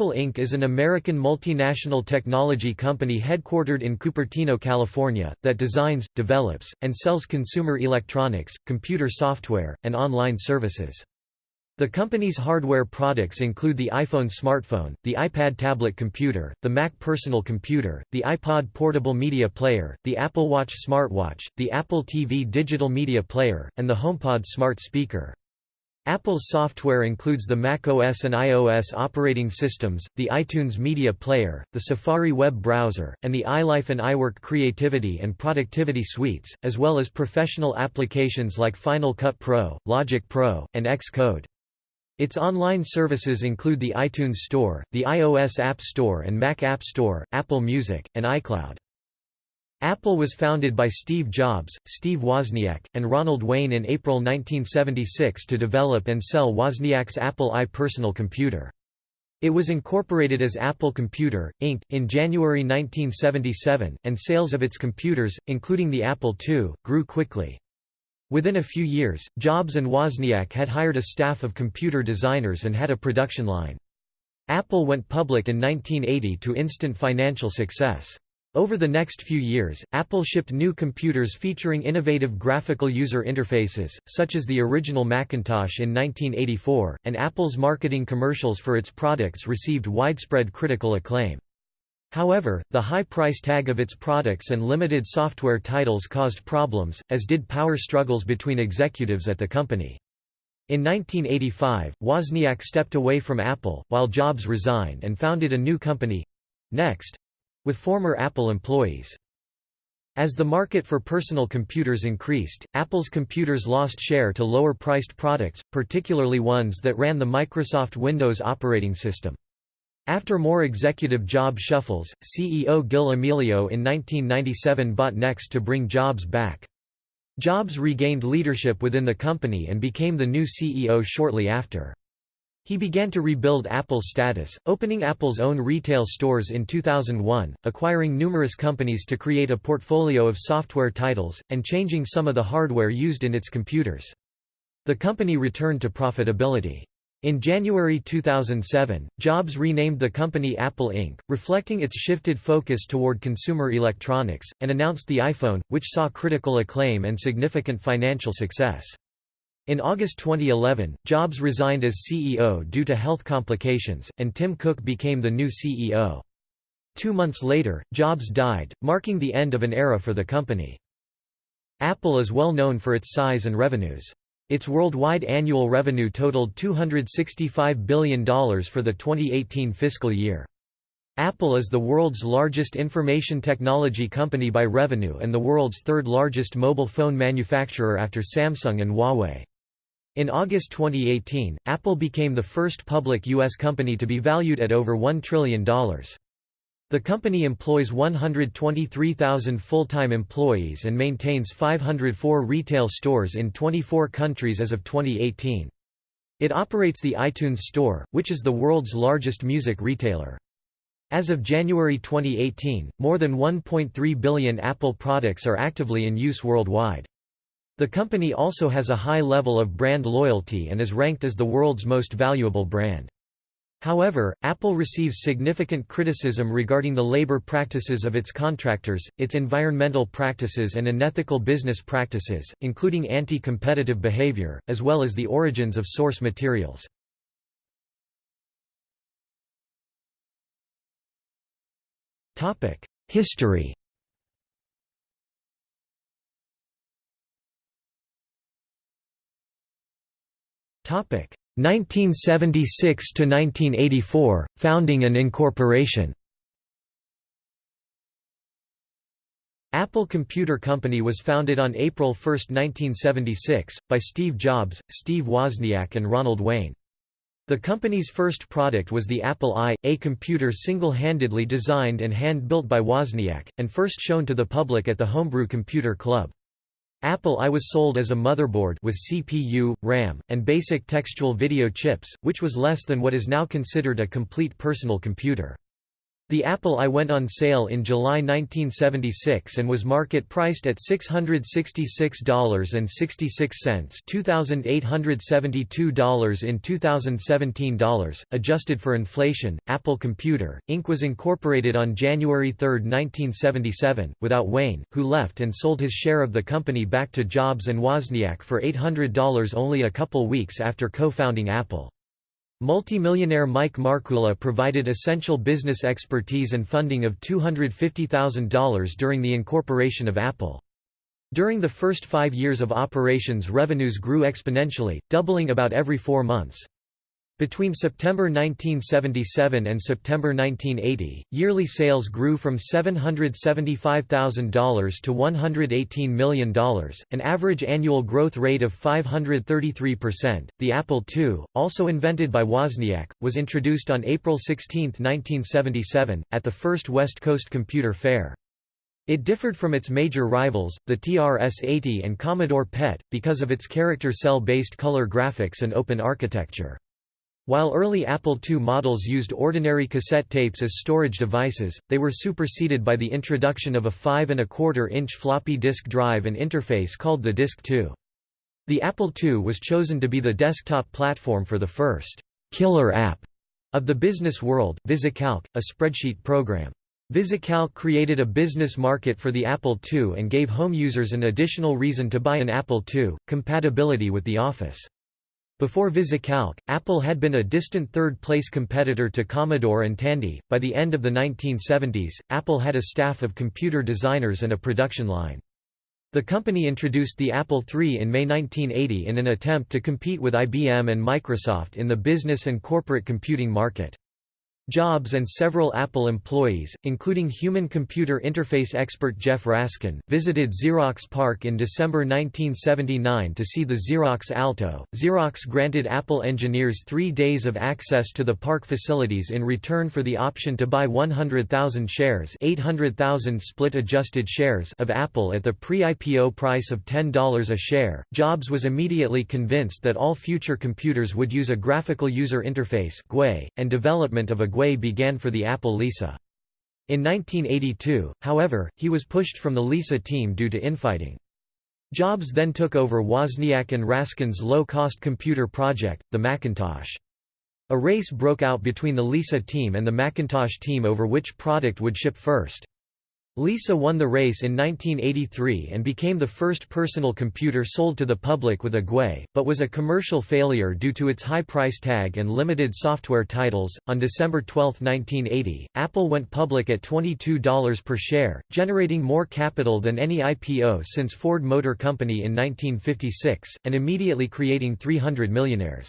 Apple Inc. is an American multinational technology company headquartered in Cupertino, California, that designs, develops, and sells consumer electronics, computer software, and online services. The company's hardware products include the iPhone smartphone, the iPad tablet computer, the Mac personal computer, the iPod portable media player, the Apple Watch smartwatch, the Apple TV digital media player, and the HomePod smart speaker. Apple's software includes the Mac OS and iOS operating systems, the iTunes Media Player, the Safari web browser, and the iLife and iWork creativity and productivity suites, as well as professional applications like Final Cut Pro, Logic Pro, and Xcode. Its online services include the iTunes Store, the iOS App Store and Mac App Store, Apple Music, and iCloud. Apple was founded by Steve Jobs, Steve Wozniak, and Ronald Wayne in April 1976 to develop and sell Wozniak's Apple I personal computer. It was incorporated as Apple Computer, Inc., in January 1977, and sales of its computers, including the Apple II, grew quickly. Within a few years, Jobs and Wozniak had hired a staff of computer designers and had a production line. Apple went public in 1980 to instant financial success. Over the next few years, Apple shipped new computers featuring innovative graphical user interfaces, such as the original Macintosh in 1984, and Apple's marketing commercials for its products received widespread critical acclaim. However, the high price tag of its products and limited software titles caused problems, as did power struggles between executives at the company. In 1985, Wozniak stepped away from Apple, while Jobs resigned and founded a new company—Next, with former Apple employees. As the market for personal computers increased, Apple's computers lost share to lower-priced products, particularly ones that ran the Microsoft Windows operating system. After more executive job shuffles, CEO Gil Amelio in 1997 bought Next to bring Jobs back. Jobs regained leadership within the company and became the new CEO shortly after. He began to rebuild Apple's status, opening Apple's own retail stores in 2001, acquiring numerous companies to create a portfolio of software titles, and changing some of the hardware used in its computers. The company returned to profitability. In January 2007, Jobs renamed the company Apple Inc., reflecting its shifted focus toward consumer electronics, and announced the iPhone, which saw critical acclaim and significant financial success. In August 2011, Jobs resigned as CEO due to health complications, and Tim Cook became the new CEO. Two months later, Jobs died, marking the end of an era for the company. Apple is well known for its size and revenues. Its worldwide annual revenue totaled $265 billion for the 2018 fiscal year. Apple is the world's largest information technology company by revenue and the world's third largest mobile phone manufacturer after Samsung and Huawei. In August 2018, Apple became the first public U.S. company to be valued at over $1 trillion. The company employs 123,000 full-time employees and maintains 504 retail stores in 24 countries as of 2018. It operates the iTunes Store, which is the world's largest music retailer. As of January 2018, more than 1.3 billion Apple products are actively in use worldwide. The company also has a high level of brand loyalty and is ranked as the world's most valuable brand. However, Apple receives significant criticism regarding the labor practices of its contractors, its environmental practices and unethical business practices, including anti-competitive behavior, as well as the origins of source materials. History 1976 to 1984 Founding and incorporation. Apple Computer Company was founded on April 1, 1976, by Steve Jobs, Steve Wozniak and Ronald Wayne. The company's first product was the Apple I, a computer single-handedly designed and hand-built by Wozniak, and first shown to the public at the Homebrew Computer Club. Apple I was sold as a motherboard with CPU, RAM, and basic textual video chips, which was less than what is now considered a complete personal computer. The Apple I went on sale in July 1976 and was market priced at $666.66 $2,872 in 2017 dollars, adjusted for inflation. Apple Computer, Inc. was incorporated on January 3, 1977, without Wayne, who left and sold his share of the company back to Jobs and Wozniak for $800 only a couple weeks after co-founding Apple. Multimillionaire Mike Markkula provided essential business expertise and funding of $250,000 during the incorporation of Apple. During the first five years of operations revenues grew exponentially, doubling about every four months. Between September 1977 and September 1980, yearly sales grew from $775,000 to $118 million, an average annual growth rate of 533%. The Apple II, also invented by Wozniak, was introduced on April 16, 1977, at the first West Coast Computer Fair. It differed from its major rivals, the TRS-80 and Commodore PET, because of its character cell-based color graphics and open architecture. While early Apple II models used ordinary cassette tapes as storage devices, they were superseded by the introduction of a 5 and a quarter inch floppy disk drive and interface called the Disk II. The Apple II was chosen to be the desktop platform for the first killer app of the business world, VisiCalc, a spreadsheet program. VisiCalc created a business market for the Apple II and gave home users an additional reason to buy an Apple II, compatibility with the Office. Before VisiCalc, Apple had been a distant third-place competitor to Commodore and Tandy. By the end of the 1970s, Apple had a staff of computer designers and a production line. The company introduced the Apple III in May 1980 in an attempt to compete with IBM and Microsoft in the business and corporate computing market. Jobs and several Apple employees, including human-computer interface expert Jeff Raskin, visited Xerox PARC in December 1979 to see the Xerox Alto. Xerox granted Apple engineers three days of access to the PARC facilities in return for the option to buy 100,000 shares 800,000 split-adjusted shares of Apple at the pre-IPO price of $10 a share. Jobs was immediately convinced that all future computers would use a graphical user interface and development of a GUI began for the Apple Lisa. In 1982, however, he was pushed from the Lisa team due to infighting. Jobs then took over Wozniak and Raskin's low-cost computer project, the Macintosh. A race broke out between the Lisa team and the Macintosh team over which product would ship first. Lisa won the race in 1983 and became the first personal computer sold to the public with a GUI, but was a commercial failure due to its high price tag and limited software titles. On December 12, 1980, Apple went public at $22 per share, generating more capital than any IPO since Ford Motor Company in 1956, and immediately creating 300 millionaires.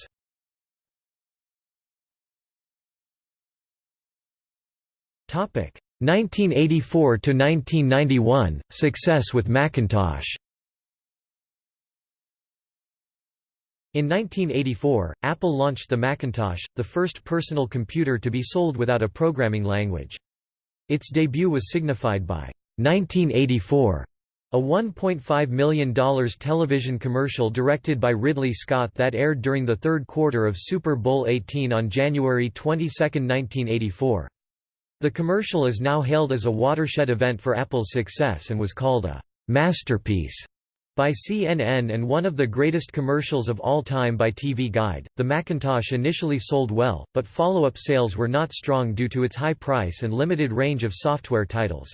Topic 1984 to 1991 Success with Macintosh In 1984, Apple launched the Macintosh, the first personal computer to be sold without a programming language. Its debut was signified by 1984, a $1.5 million television commercial directed by Ridley Scott that aired during the third quarter of Super Bowl XVIII on January 22, 1984. The commercial is now hailed as a watershed event for Apple's success and was called a masterpiece by CNN and one of the greatest commercials of all time by TV Guide. The Macintosh initially sold well, but follow-up sales were not strong due to its high price and limited range of software titles.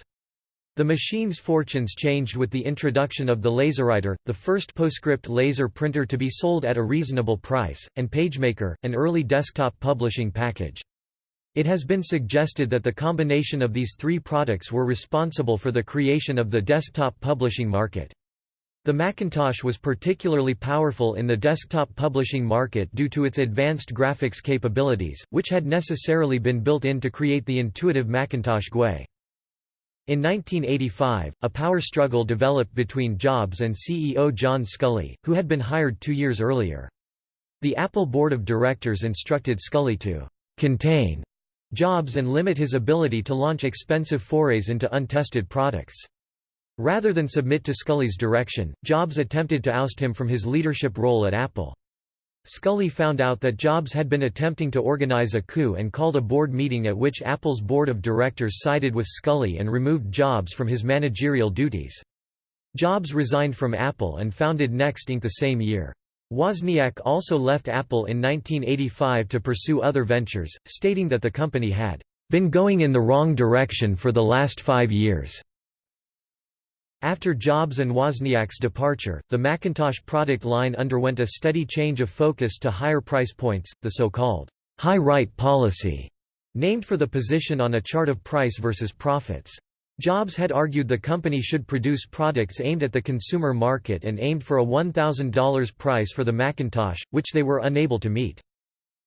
The machine's fortunes changed with the introduction of the LaserWriter, the first PostScript laser printer to be sold at a reasonable price, and PageMaker, an early desktop publishing package. It has been suggested that the combination of these three products were responsible for the creation of the desktop publishing market. The Macintosh was particularly powerful in the desktop publishing market due to its advanced graphics capabilities, which had necessarily been built in to create the intuitive Macintosh GUI. In 1985, a power struggle developed between Jobs and CEO John Sculley, who had been hired two years earlier. The Apple board of directors instructed Sculley to «contain» Jobs and limit his ability to launch expensive forays into untested products. Rather than submit to Sculley's direction, Jobs attempted to oust him from his leadership role at Apple. Sculley found out that Jobs had been attempting to organize a coup and called a board meeting at which Apple's board of directors sided with Sculley and removed Jobs from his managerial duties. Jobs resigned from Apple and founded Next Inc. the same year. Wozniak also left Apple in 1985 to pursue other ventures, stating that the company had been going in the wrong direction for the last five years. After Jobs and Wozniak's departure, the Macintosh product line underwent a steady change of focus to higher price points, the so-called high right policy, named for the position on a chart of price versus profits. Jobs had argued the company should produce products aimed at the consumer market and aimed for a $1,000 price for the Macintosh, which they were unable to meet.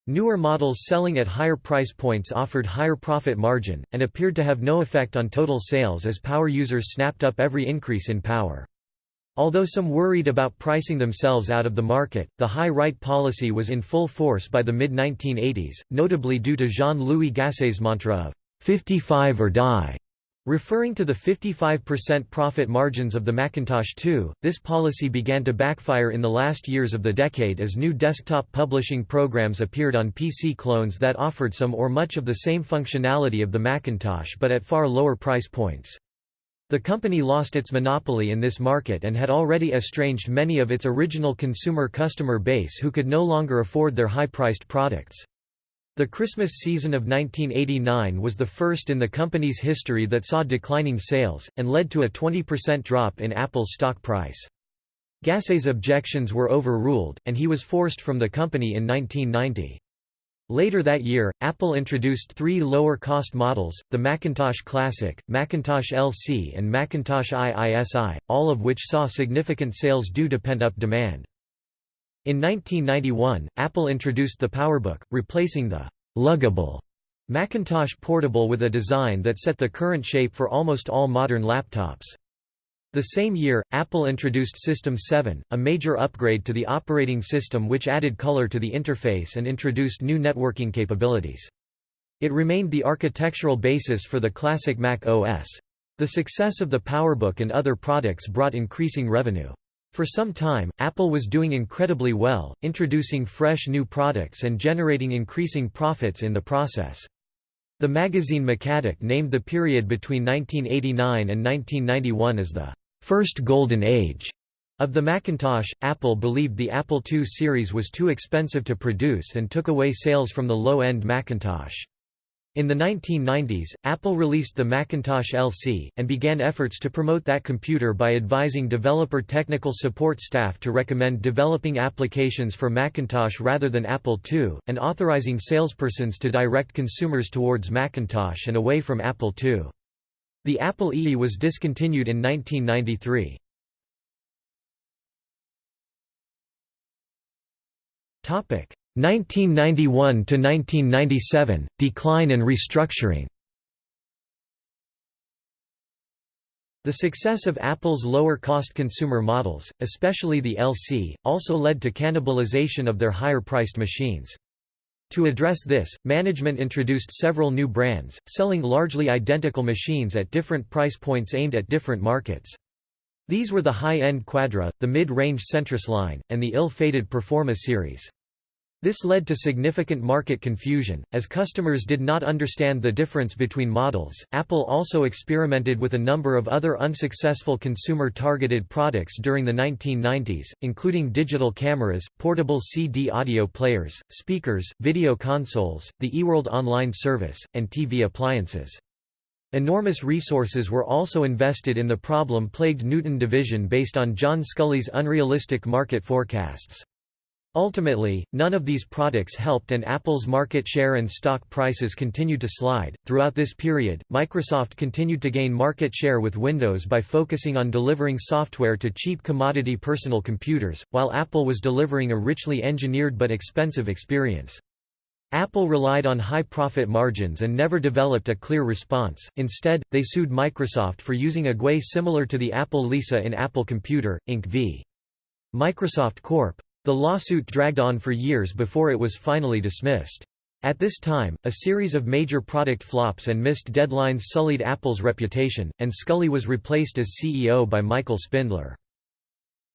Newer models selling at higher price points offered higher profit margin, and appeared to have no effect on total sales as power users snapped up every increase in power. Although some worried about pricing themselves out of the market, the high right policy was in full force by the mid-1980s, notably due to Jean-Louis Gassée's mantra of 55 or die. Referring to the 55% profit margins of the Macintosh II, this policy began to backfire in the last years of the decade as new desktop publishing programs appeared on PC clones that offered some or much of the same functionality of the Macintosh but at far lower price points. The company lost its monopoly in this market and had already estranged many of its original consumer customer base who could no longer afford their high-priced products. The Christmas season of 1989 was the first in the company's history that saw declining sales, and led to a 20% drop in Apple's stock price. Gassée's objections were overruled, and he was forced from the company in 1990. Later that year, Apple introduced three lower-cost models, the Macintosh Classic, Macintosh LC and Macintosh IISI, all of which saw significant sales due to pent-up demand. In 1991, Apple introduced the PowerBook, replacing the «luggable» Macintosh Portable with a design that set the current shape for almost all modern laptops. The same year, Apple introduced System 7, a major upgrade to the operating system which added color to the interface and introduced new networking capabilities. It remained the architectural basis for the classic Mac OS. The success of the PowerBook and other products brought increasing revenue. For some time, Apple was doing incredibly well, introducing fresh new products and generating increasing profits in the process. The magazine MacAddict named the period between 1989 and 1991 as the first golden age of the Macintosh. Apple believed the Apple II series was too expensive to produce and took away sales from the low-end Macintosh. In the 1990s, Apple released the Macintosh LC, and began efforts to promote that computer by advising developer technical support staff to recommend developing applications for Macintosh rather than Apple II, and authorizing salespersons to direct consumers towards Macintosh and away from Apple II. The Apple II was discontinued in 1993. Topic: 1991 to 1997 decline and restructuring The success of Apple's lower-cost consumer models, especially the LC, also led to cannibalization of their higher-priced machines. To address this, management introduced several new brands, selling largely identical machines at different price points aimed at different markets. These were the high-end Quadra, the mid-range Centris line, and the ill-fated Performa series. This led to significant market confusion, as customers did not understand the difference between models. Apple also experimented with a number of other unsuccessful consumer targeted products during the 1990s, including digital cameras, portable CD audio players, speakers, video consoles, the eWorld online service, and TV appliances. Enormous resources were also invested in the problem plagued Newton division based on John Sculley's unrealistic market forecasts. Ultimately, none of these products helped and Apple's market share and stock prices continued to slide. Throughout this period, Microsoft continued to gain market share with Windows by focusing on delivering software to cheap commodity personal computers, while Apple was delivering a richly engineered but expensive experience. Apple relied on high profit margins and never developed a clear response, instead, they sued Microsoft for using a GUI similar to the Apple Lisa in Apple Computer, Inc. v. Microsoft Corp. The lawsuit dragged on for years before it was finally dismissed. At this time, a series of major product flops and missed deadlines sullied Apple's reputation, and Sculley was replaced as CEO by Michael Spindler.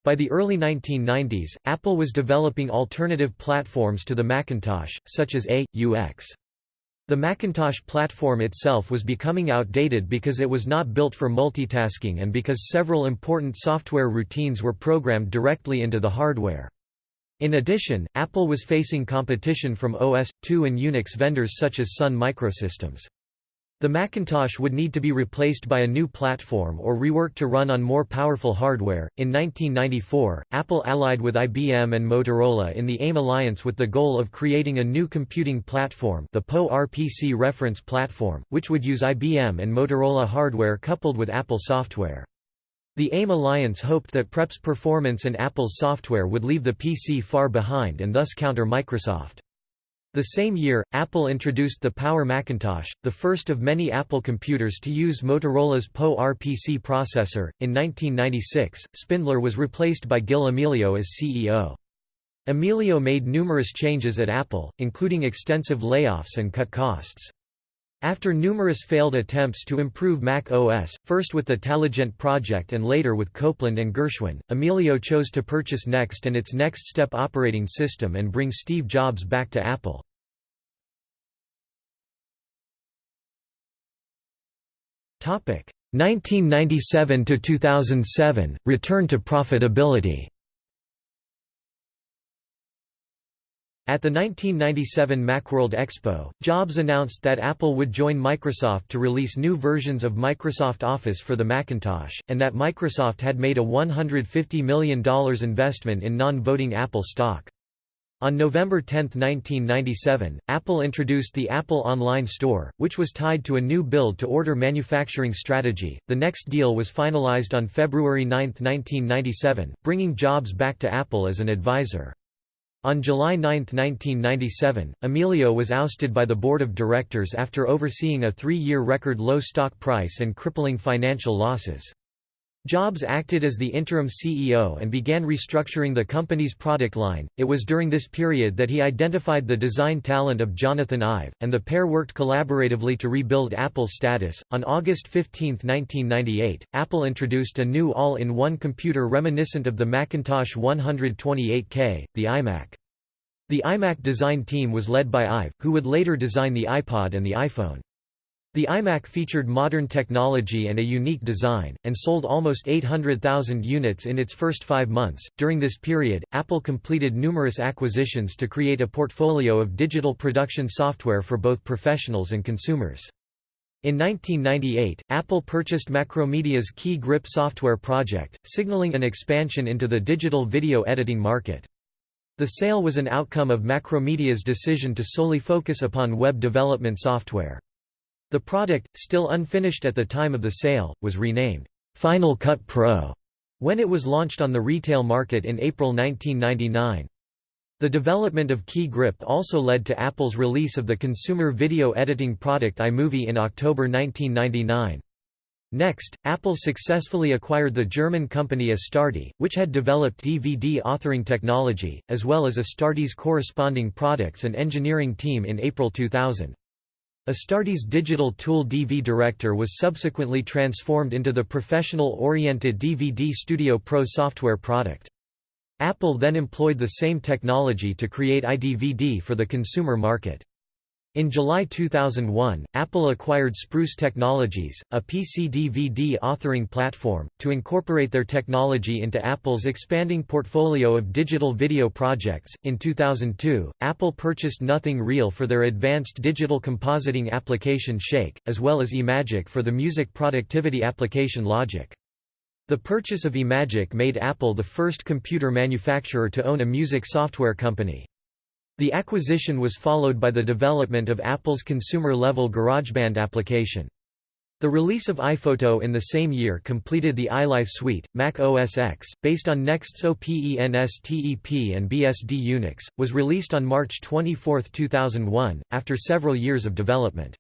By the early 1990s, Apple was developing alternative platforms to the Macintosh, such as A.UX. The Macintosh platform itself was becoming outdated because it was not built for multitasking and because several important software routines were programmed directly into the hardware. In addition, Apple was facing competition from OS/2 and Unix vendors such as Sun Microsystems. The Macintosh would need to be replaced by a new platform or reworked to run on more powerful hardware. In 1994, Apple allied with IBM and Motorola in the AIM alliance with the goal of creating a new computing platform, the PowerPC reference platform, which would use IBM and Motorola hardware coupled with Apple software. The AIM alliance hoped that PREP's performance and Apple's software would leave the PC far behind and thus counter Microsoft. The same year, Apple introduced the Power Macintosh, the first of many Apple computers to use Motorola's PowerPC processor. In 1996, Spindler was replaced by Gil Amelio as CEO. Amelio made numerous changes at Apple, including extensive layoffs and cut costs. After numerous failed attempts to improve Mac OS, first with the Taligent project and later with Copeland and Gershwin, Amelio chose to purchase Next and its Next Step operating system and bring Steve Jobs back to Apple. Topic 1997 to 2007 return to profitability. At the 1997 Macworld Expo, Jobs announced that Apple would join Microsoft to release new versions of Microsoft Office for the Macintosh, and that Microsoft had made a $150 million investment in non-voting Apple stock. On November 10, 1997, Apple introduced the Apple Online Store, which was tied to a new build-to-order manufacturing strategy. The next deal was finalized on February 9, 1997, bringing Jobs back to Apple as an advisor. On July 9, 1997, Amelio was ousted by the board of directors after overseeing a three-year record low stock price and crippling financial losses. Jobs acted as the interim CEO and began restructuring the company's product line. It was during this period that he identified the design talent of Jonathan Ive, and the pair worked collaboratively to rebuild Apple's status. On August 15, 1998, Apple introduced a new all in one computer reminiscent of the Macintosh 128K, the iMac. The iMac design team was led by Ive, who would later design the iPod and the iPhone. The iMac featured modern technology and a unique design, and sold almost 800,000 units in its first five months. During this period, Apple completed numerous acquisitions to create a portfolio of digital production software for both professionals and consumers. In 1998, Apple purchased Macromedia's Key Grip software project, signaling an expansion into the digital video editing market. The sale was an outcome of Macromedia's decision to solely focus upon web development software. The product, still unfinished at the time of the sale, was renamed Final Cut Pro when it was launched on the retail market in April 1999. The development of Key Grip also led to Apple's release of the consumer video editing product iMovie in October 1999. Next, Apple successfully acquired the German company Astarte, which had developed DVD authoring technology, as well as Astarte's corresponding products and engineering team in April 2000. Astarte's digital tool DV Director was subsequently transformed into the professional-oriented DVD Studio Pro software product. Apple then employed the same technology to create iDVD for the consumer market. In July 2001, Apple acquired Spruce Technologies, a PC DVD authoring platform, to incorporate their technology into Apple's expanding portfolio of digital video projects. In 2002, Apple purchased Nothing Real for their advanced digital compositing application Shake, as well as eMagic for the music productivity application Logic. The purchase of eMagic made Apple the first computer manufacturer to own a music software company. The acquisition was followed by the development of Apple's consumer-level GarageBand application. The release of iPhoto in the same year completed the iLife suite. Mac OS X, based on Next's OPENSTEP and BSD Unix, was released on March 24, 2001, after several years of development.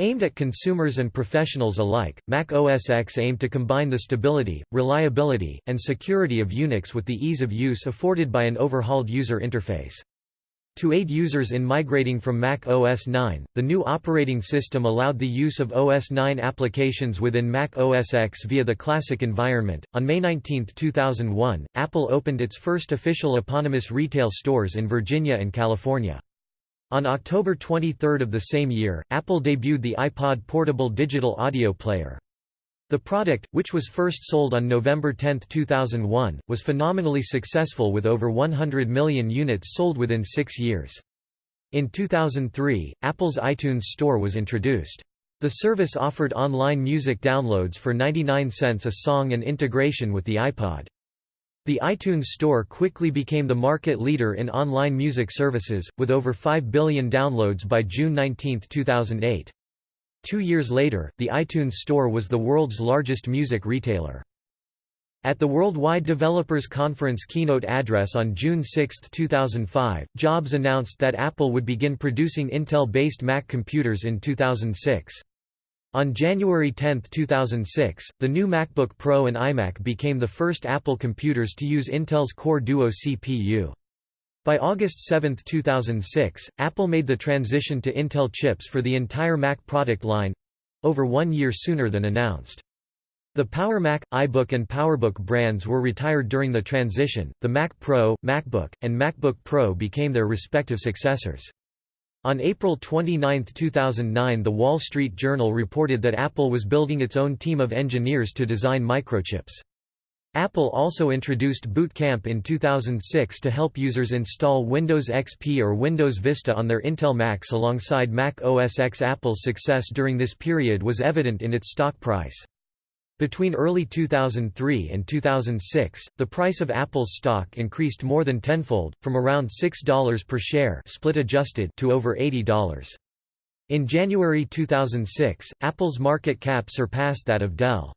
Aimed at consumers and professionals alike, Mac OS X aimed to combine the stability, reliability, and security of Unix with the ease of use afforded by an overhauled user interface. To aid users in migrating from Mac OS 9, the new operating system allowed the use of OS 9 applications within Mac OS X via the Classic environment. On May 19, 2001, Apple opened its first official eponymous retail stores in Virginia and California. On October 23 of the same year, Apple debuted the iPod portable digital audio player. The product, which was first sold on November 10, 2001, was phenomenally successful with over 100 million units sold within six years. In 2003, Apple's iTunes Store was introduced. The service offered online music downloads for 99 cents a song and integration with the iPod. The iTunes Store quickly became the market leader in online music services, with over 5 billion downloads by June 19, 2008. Two years later, the iTunes Store was the world's largest music retailer. At the Worldwide Developers Conference keynote address on June 6, 2005, Jobs announced that Apple would begin producing Intel-based Mac computers in 2006. On January 10, 2006, the new MacBook Pro and iMac became the first Apple computers to use Intel's Core Duo CPU. By August 7, 2006, Apple made the transition to Intel chips for the entire Mac product line—over one year sooner than announced. The Power Mac, iBook and PowerBook brands were retired during the transition, the Mac Pro, MacBook, and MacBook Pro became their respective successors. On April 29, 2009 The Wall Street Journal reported that Apple was building its own team of engineers to design microchips. Apple also introduced Boot Camp in 2006 to help users install Windows XP or Windows Vista on their Intel Macs alongside Mac OS X. Apple's success during this period was evident in its stock price. Between early 2003 and 2006, the price of Apple's stock increased more than tenfold, from around $6 per share split adjusted to over $80. In January 2006, Apple's market cap surpassed that of Dell.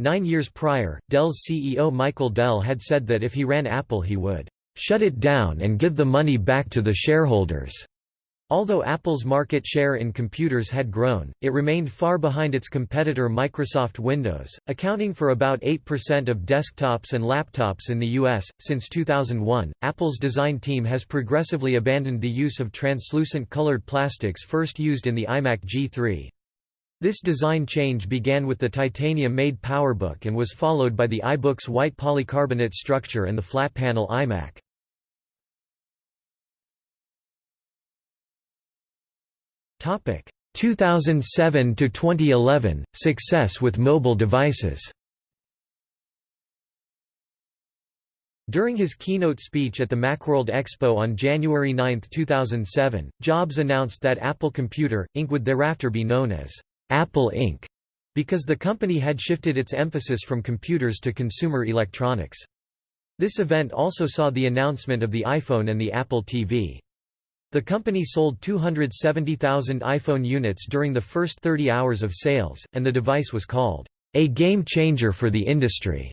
Nine years prior, Dell's CEO Michael Dell had said that if he ran Apple he would shut it down and give the money back to the shareholders. Although Apple's market share in computers had grown, it remained far behind its competitor Microsoft Windows, accounting for about 8% of desktops and laptops in the US. Since 2001, Apple's design team has progressively abandoned the use of translucent colored plastics first used in the iMac G3. This design change began with the titanium-made PowerBook and was followed by the iBook's white polycarbonate structure and the flat-panel iMac. Topic 2007 to 2011 success with mobile devices. During his keynote speech at the Macworld Expo on January 9, 2007, Jobs announced that Apple Computer, Inc. would thereafter be known as Apple Inc., because the company had shifted its emphasis from computers to consumer electronics. This event also saw the announcement of the iPhone and the Apple TV. The company sold 270,000 iPhone units during the first 30 hours of sales, and the device was called, "...a game-changer for the industry."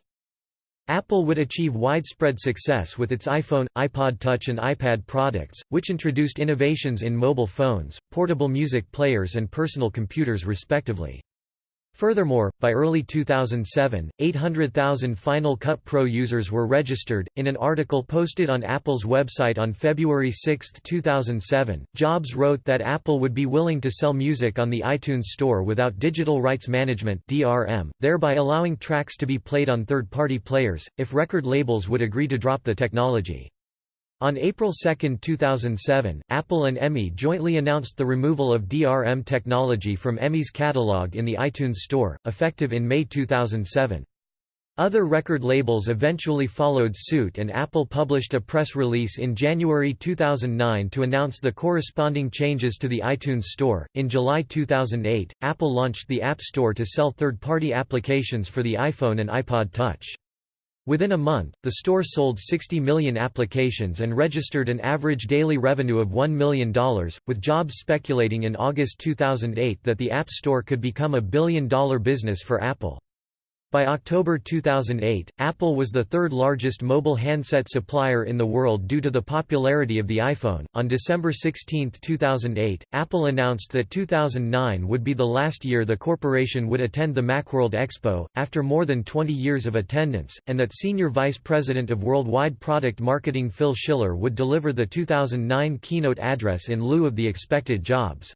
Apple would achieve widespread success with its iPhone, iPod Touch and iPad products, which introduced innovations in mobile phones, portable music players and personal computers respectively. Furthermore, by early 2007, 800,000 Final Cut Pro users were registered. In an article posted on Apple's website on February 6, 2007, Jobs wrote that Apple would be willing to sell music on the iTunes Store without digital rights management (DRM), thereby allowing tracks to be played on third-party players if record labels would agree to drop the technology. On April 2, 2007, Apple and EMI jointly announced the removal of DRM technology from EMI's catalog in the iTunes Store, effective in May 2007. Other record labels eventually followed suit and Apple published a press release in January 2009 to announce the corresponding changes to the iTunes Store. In July 2008, Apple launched the App Store to sell third-party applications for the iPhone and iPod Touch. Within a month, the store sold 60 million applications and registered an average daily revenue of $1 million, with Jobs speculating in August 2008 that the App Store could become a billion-dollar business for Apple. By October 2008, Apple was the third largest mobile handset supplier in the world due to the popularity of the iPhone. On December 16, 2008, Apple announced that 2009 would be the last year the corporation would attend the Macworld Expo, after more than 20 years of attendance, and that Senior Vice President of Worldwide Product Marketing Phil Schiller would deliver the 2009 keynote address in lieu of the expected jobs.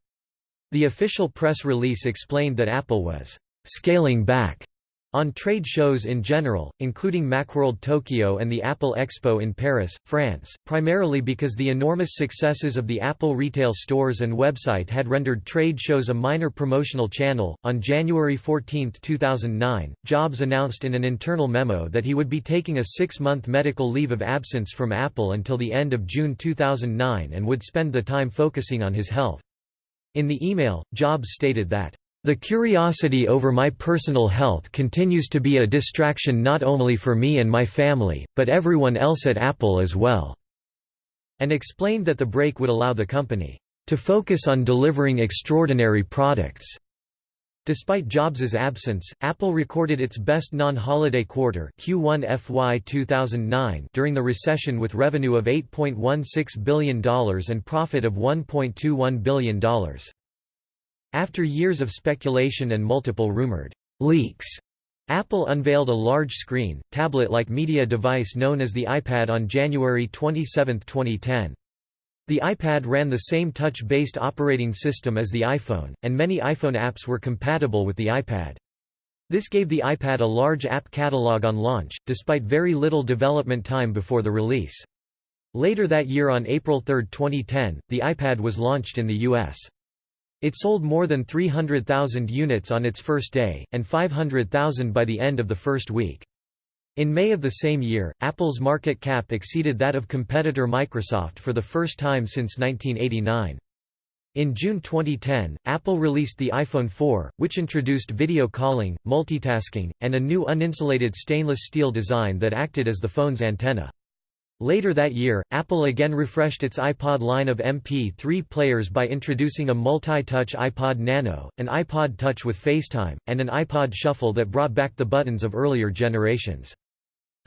The official press release explained that Apple was scaling back on trade shows in general, including Macworld Tokyo and the Apple Expo in Paris, France, primarily because the enormous successes of the Apple retail stores and website had rendered trade shows a minor promotional channel. On January 14, 2009, Jobs announced in an internal memo that he would be taking a six month medical leave of absence from Apple until the end of June 2009 and would spend the time focusing on his health. In the email, Jobs stated that the curiosity over my personal health continues to be a distraction not only for me and my family, but everyone else at Apple as well." and explained that the break would allow the company to focus on delivering extraordinary products. Despite Jobs's absence, Apple recorded its best non-holiday quarter Q1 FY 2009 during the recession with revenue of $8.16 billion and profit of $1.21 billion. After years of speculation and multiple rumored leaks, Apple unveiled a large-screen, tablet-like media device known as the iPad on January 27, 2010. The iPad ran the same touch-based operating system as the iPhone, and many iPhone apps were compatible with the iPad. This gave the iPad a large app catalog on launch, despite very little development time before the release. Later that year on April 3, 2010, the iPad was launched in the U.S. It sold more than 300,000 units on its first day, and 500,000 by the end of the first week. In May of the same year, Apple's market cap exceeded that of competitor Microsoft for the first time since 1989. In June 2010, Apple released the iPhone 4, which introduced video calling, multitasking, and a new uninsulated stainless steel design that acted as the phone's antenna. Later that year, Apple again refreshed its iPod line of MP3 players by introducing a multi-touch iPod Nano, an iPod Touch with FaceTime, and an iPod Shuffle that brought back the buttons of earlier generations.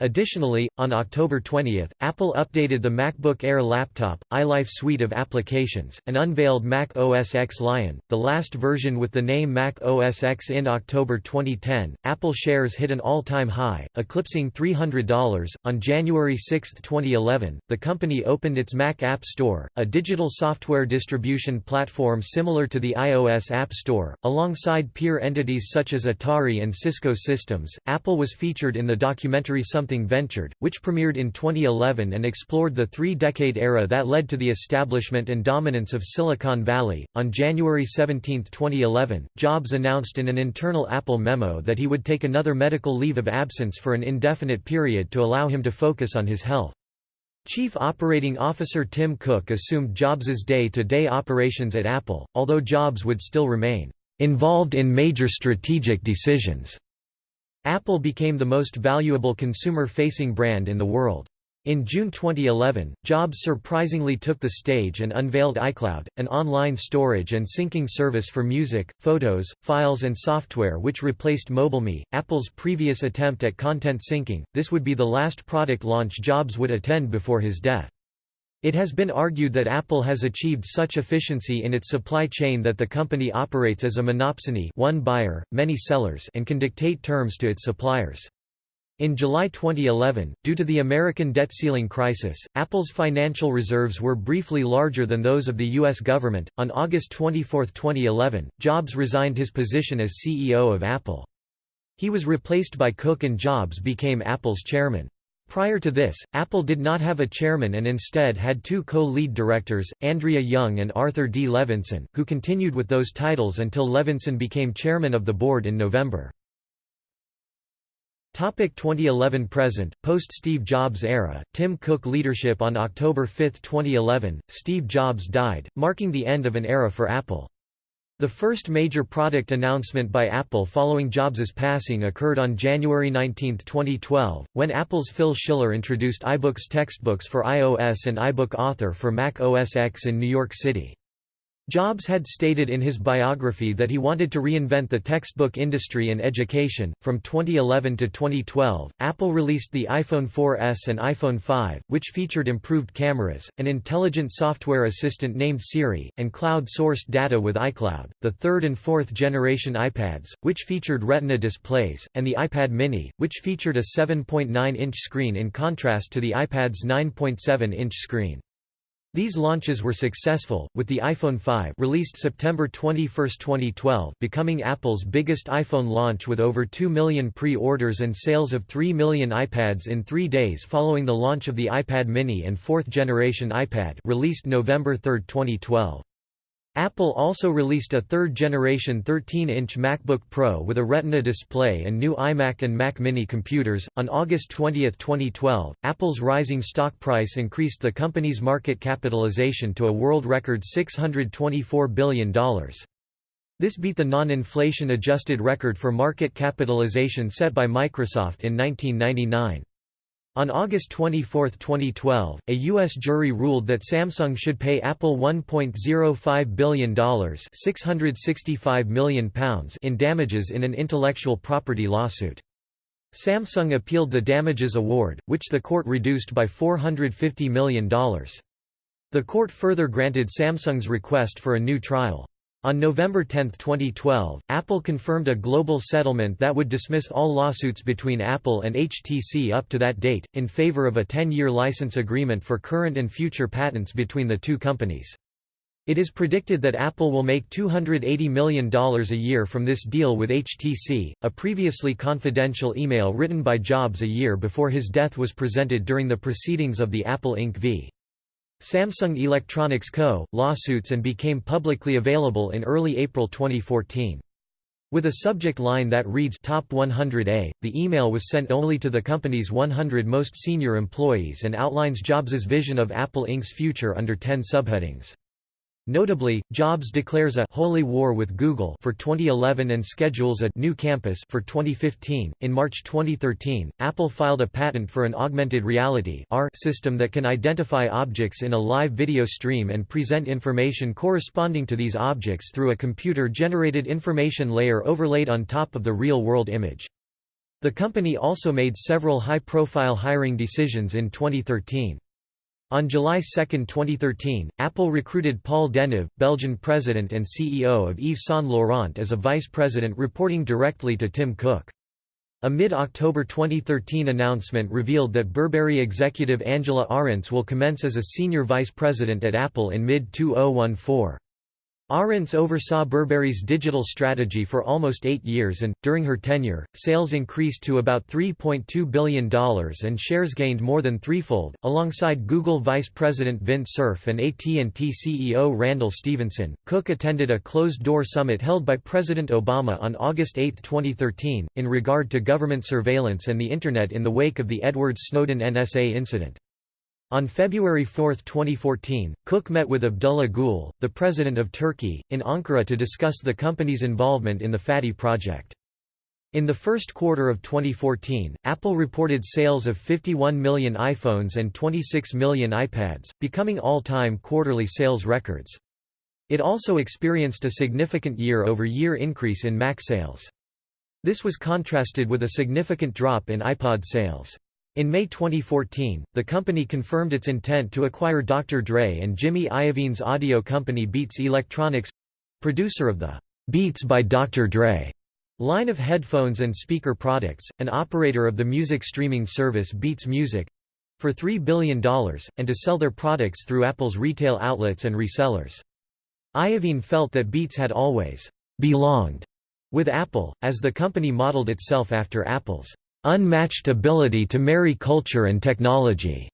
Additionally, on October 20, Apple updated the MacBook Air laptop, iLife suite of applications, and unveiled Mac OS X Lion, the last version with the name Mac OS X in October 2010. Apple shares hit an all-time high, eclipsing $300. On January 6, 2011, the company opened its Mac App Store, a digital software distribution platform similar to the iOS App Store, alongside peer entities such as Atari and Cisco Systems. Apple was featured in the documentary Some Something Ventured, which premiered in 2011 and explored the three-decade era that led to the establishment and dominance of Silicon Valley. On January 17, 2011, Jobs announced in an internal Apple memo that he would take another medical leave of absence for an indefinite period to allow him to focus on his health. Chief Operating Officer Tim Cook assumed Jobs's day-to-day -day operations at Apple, although Jobs would still remain involved in major strategic decisions. Apple became the most valuable consumer-facing brand in the world. In June 2011, Jobs surprisingly took the stage and unveiled iCloud, an online storage and syncing service for music, photos, files and software which replaced MobileMe, Apple's previous attempt at content syncing. This would be the last product launch Jobs would attend before his death. It has been argued that Apple has achieved such efficiency in its supply chain that the company operates as a monopsony one buyer, many sellers and can dictate terms to its suppliers. In July 2011, due to the American debt ceiling crisis, Apple's financial reserves were briefly larger than those of the U.S. government. On August 24, 2011, Jobs resigned his position as CEO of Apple. He was replaced by Cook and Jobs became Apple's chairman. Prior to this, Apple did not have a chairman and instead had two co-lead directors, Andrea Jung and Arthur D. Levinson, who continued with those titles until Levinson became chairman of the board in November. 2011 present, post-Steve Jobs era, Tim Cook leadership On October 5, 2011, Steve Jobs died, marking the end of an era for Apple. The first major product announcement by Apple following Jobs' passing occurred on January 19, 2012, when Apple's Phil Schiller introduced iBooks textbooks for iOS and iBook Author for Mac OS X in New York City. Jobs had stated in his biography that he wanted to reinvent the textbook industry and education. From 2011 to 2012, Apple released the iPhone 4S and iPhone 5, which featured improved cameras, an intelligent software assistant named Siri, and cloud sourced data with iCloud, the third and fourth generation iPads, which featured Retina displays, and the iPad mini, which featured a 7.9 inch screen in contrast to the iPad's 9.7 inch screen. These launches were successful, with the iPhone 5 released September 21, 2012 becoming Apple's biggest iPhone launch with over 2 million pre-orders and sales of 3 million iPads in three days following the launch of the iPad mini and fourth-generation iPad released November 3, 2012. Apple also released a third-generation 13-inch MacBook Pro with a Retina display and new iMac and Mac mini computers. On August 20, 2012, Apple's rising stock price increased the company's market capitalization to a world record $624 billion. This beat the non-inflation adjusted record for market capitalization set by Microsoft in 1999. On August 24, 2012, a U.S. jury ruled that Samsung should pay Apple $1.05 billion £665 million in damages in an intellectual property lawsuit. Samsung appealed the damages award, which the court reduced by $450 million. The court further granted Samsung's request for a new trial. On November 10, 2012, Apple confirmed a global settlement that would dismiss all lawsuits between Apple and HTC up to that date, in favor of a 10-year license agreement for current and future patents between the two companies. It is predicted that Apple will make $280 million a year from this deal with HTC. A previously confidential email written by Jobs a year before his death was presented during the proceedings of the Apple Inc. v. Samsung Electronics Co. lawsuits and became publicly available in early April 2014. With a subject line that reads Top 100A, the email was sent only to the company's 100 most senior employees and outlines Jobs' vision of Apple Inc.'s future under 10 subheadings. Notably, Jobs declares a holy war with Google for 2011 and schedules a new campus for 2015. In March 2013, Apple filed a patent for an augmented reality (AR) system that can identify objects in a live video stream and present information corresponding to these objects through a computer-generated information layer overlaid on top of the real-world image. The company also made several high-profile hiring decisions in 2013. On July 2, 2013, Apple recruited Paul Deneve, Belgian president and CEO of Yves Saint Laurent as a vice president reporting directly to Tim Cook. A mid-October 2013 announcement revealed that Burberry executive Angela Ahrendts will commence as a senior vice president at Apple in mid-2014. Ahrendts oversaw Burberry's digital strategy for almost eight years and, during her tenure, sales increased to about $3.2 billion and shares gained more than threefold. Alongside Google Vice President Vint Cerf and AT&T CEO Randall Stephenson. Cook attended a closed-door summit held by President Obama on August 8, 2013, in regard to government surveillance and the Internet in the wake of the Edward Snowden NSA incident. On February 4, 2014, Cook met with Abdullah Gül, the president of Turkey, in Ankara to discuss the company's involvement in the Fatih project. In the first quarter of 2014, Apple reported sales of 51 million iPhones and 26 million iPads, becoming all-time quarterly sales records. It also experienced a significant year-over-year -year increase in Mac sales. This was contrasted with a significant drop in iPod sales. In May 2014, the company confirmed its intent to acquire Dr. Dre and Jimmy Iovine's audio company Beats Electronics—producer of the Beats by Dr. Dre line of headphones and speaker products, and operator of the music streaming service Beats Music, for $3 billion, and to sell their products through Apple's retail outlets and resellers. Iovine felt that Beats had always belonged with Apple, as the company modeled itself after Apple's unmatched ability to marry culture and technology.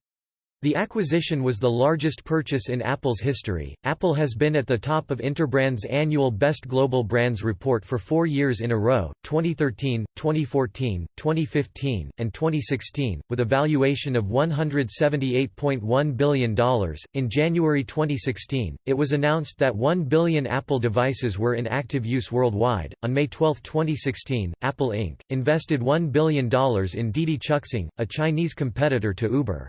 The acquisition was the largest purchase in Apple's history. Apple has been at the top of Interbrand's annual Best Global Brands report for four years in a row 2013, 2014, 2015, and 2016, with a valuation of $178.1 billion. In January 2016, it was announced that 1 billion Apple devices were in active use worldwide. On May 12, 2016, Apple Inc. invested $1 billion in Didi Chuxing, a Chinese competitor to Uber.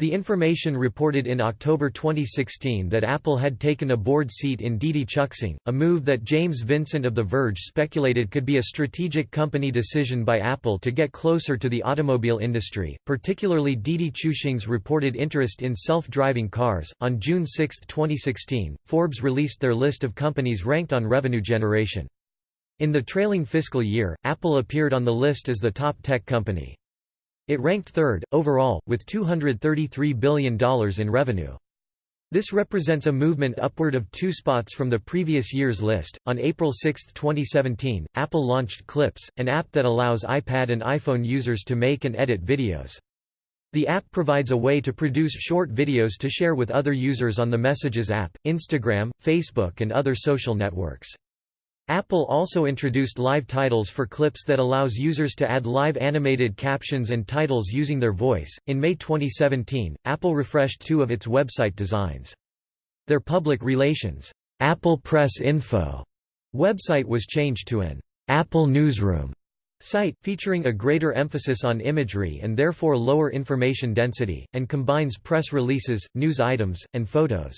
The information reported in October 2016 that Apple had taken a board seat in Didi Chuxing, a move that James Vincent of The Verge speculated could be a strategic company decision by Apple to get closer to the automobile industry, particularly Didi Chuxing's reported interest in self-driving cars. On June 6, 2016, Forbes released their list of companies ranked on revenue generation. In the trailing fiscal year, Apple appeared on the list as the top tech company. It ranked third, overall, with $233 billion in revenue. This represents a movement upward of two spots from the previous year's list. On April 6, 2017, Apple launched Clips, an app that allows iPad and iPhone users to make and edit videos. The app provides a way to produce short videos to share with other users on the Messages app, Instagram, Facebook, and other social networks. Apple also introduced live titles for clips that allows users to add live animated captions and titles using their voice. In May 2017, Apple refreshed two of its website designs. Their public relations, Apple Press Info website was changed to an Apple Newsroom site, featuring a greater emphasis on imagery and therefore lower information density, and combines press releases, news items, and photos.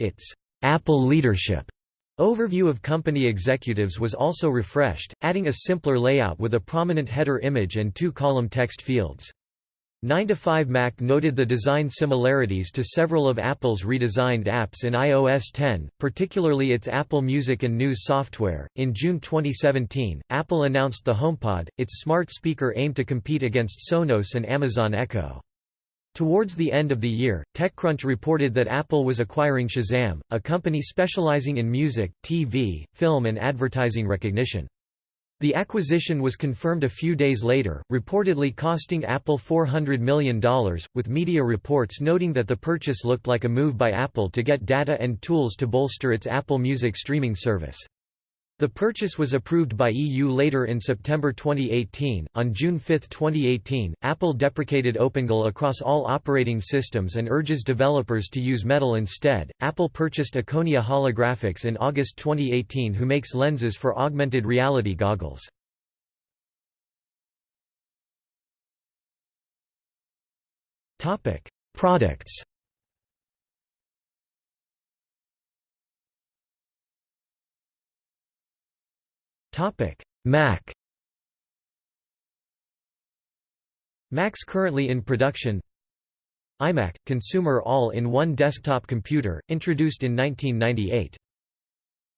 Its Apple Leadership Overview of company executives was also refreshed, adding a simpler layout with a prominent header image and two-column text fields. 9to5Mac noted the design similarities to several of Apple's redesigned apps in iOS 10, particularly its Apple Music and News software. In June 2017, Apple announced the HomePod, its smart speaker aimed to compete against Sonos and Amazon Echo. Towards the end of the year, TechCrunch reported that Apple was acquiring Shazam, a company specializing in music, TV, film and advertising recognition. The acquisition was confirmed a few days later, reportedly costing Apple $400 million, with media reports noting that the purchase looked like a move by Apple to get data and tools to bolster its Apple Music streaming service. The purchase was approved by EU later in September 2018. On June 5, 2018, Apple deprecated OpenGL across all operating systems and urges developers to use Metal instead. Apple purchased Akonia Holographics in August 2018, who makes lenses for augmented reality goggles. Topic: Products. Mac Macs currently in production iMac – consumer all-in-one desktop computer, introduced in 1998.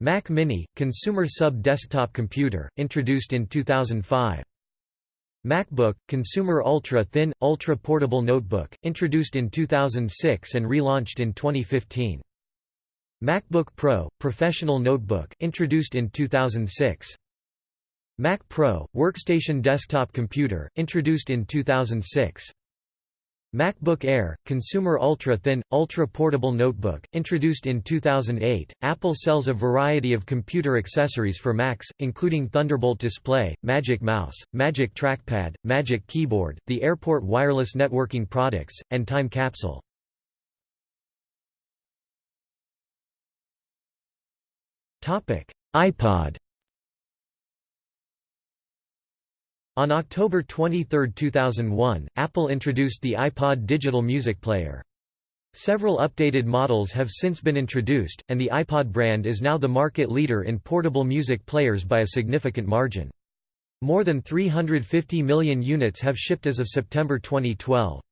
Mac Mini – consumer sub-desktop computer, introduced in 2005. MacBook – consumer ultra-thin, ultra-portable notebook, introduced in 2006 and relaunched in 2015. MacBook Pro – professional notebook, introduced in 2006. Mac Pro – workstation desktop computer, introduced in 2006. MacBook Air – consumer ultra-thin, ultra-portable notebook, introduced in 2008. Apple sells a variety of computer accessories for Macs, including Thunderbolt display, Magic Mouse, Magic Trackpad, Magic Keyboard, the Airport wireless networking products, and Time Capsule. iPod On October 23, 2001, Apple introduced the iPod digital music player. Several updated models have since been introduced, and the iPod brand is now the market leader in portable music players by a significant margin. More than 350 million units have shipped as of September 2012.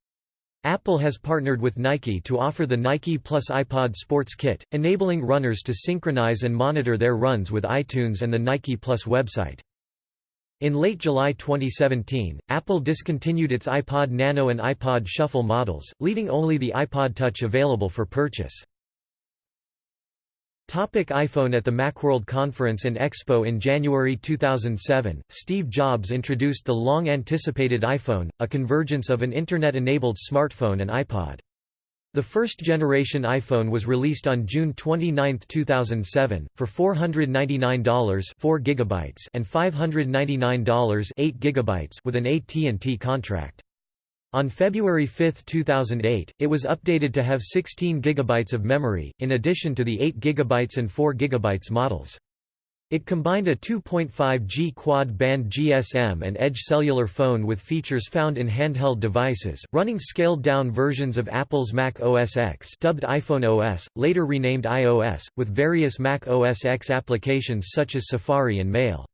Apple has partnered with Nike to offer the Nike Plus iPod Sports Kit, enabling runners to synchronize and monitor their runs with iTunes and the Nike Plus website. In late July 2017, Apple discontinued its iPod Nano and iPod Shuffle models, leaving only the iPod Touch available for purchase. Topic iPhone At the Macworld Conference and Expo in January 2007, Steve Jobs introduced the long-anticipated iPhone, a convergence of an Internet-enabled smartphone and iPod. The first generation iPhone was released on June 29, 2007, for $499 4 gigabytes and $599 8 gigabytes with an AT&T contract. On February 5, 2008, it was updated to have 16 gigabytes of memory, in addition to the 8 gigabytes and 4 gigabytes models. It combined a 2.5G quad-band GSM and Edge cellular phone with features found in handheld devices, running scaled-down versions of Apple's Mac OS X dubbed iPhone OS, later renamed iOS, with various Mac OS X applications such as Safari and Mail.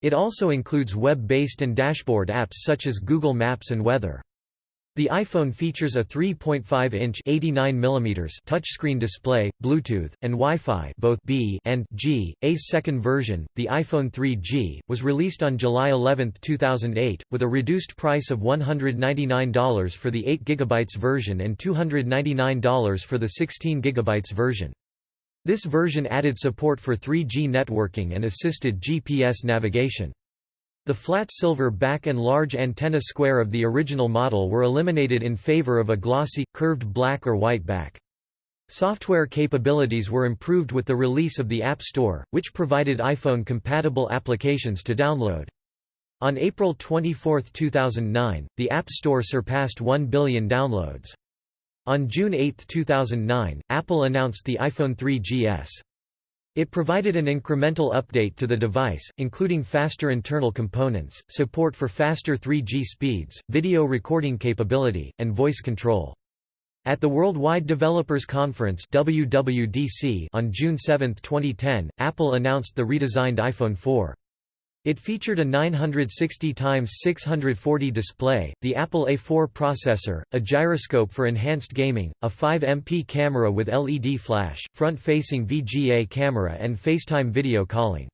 It also includes web-based and dashboard apps such as Google Maps and Weather. The iPhone features a 3.5-inch touchscreen display, Bluetooth, and Wi-Fi both B and G. A's second version, the iPhone 3G, was released on July 11, 2008, with a reduced price of $199 for the 8 GB version and $299 for the 16 GB version. This version added support for 3G networking and assisted GPS navigation. The flat silver back and large antenna square of the original model were eliminated in favor of a glossy, curved black or white back. Software capabilities were improved with the release of the App Store, which provided iPhone-compatible applications to download. On April 24, 2009, the App Store surpassed 1 billion downloads. On June 8, 2009, Apple announced the iPhone 3GS. It provided an incremental update to the device, including faster internal components, support for faster 3G speeds, video recording capability, and voice control. At the Worldwide Developers Conference WWDC on June 7, 2010, Apple announced the redesigned iPhone 4. It featured a 960x640 display, the Apple A4 processor, a gyroscope for enhanced gaming, a 5MP camera with LED flash, front-facing VGA camera and FaceTime video calling.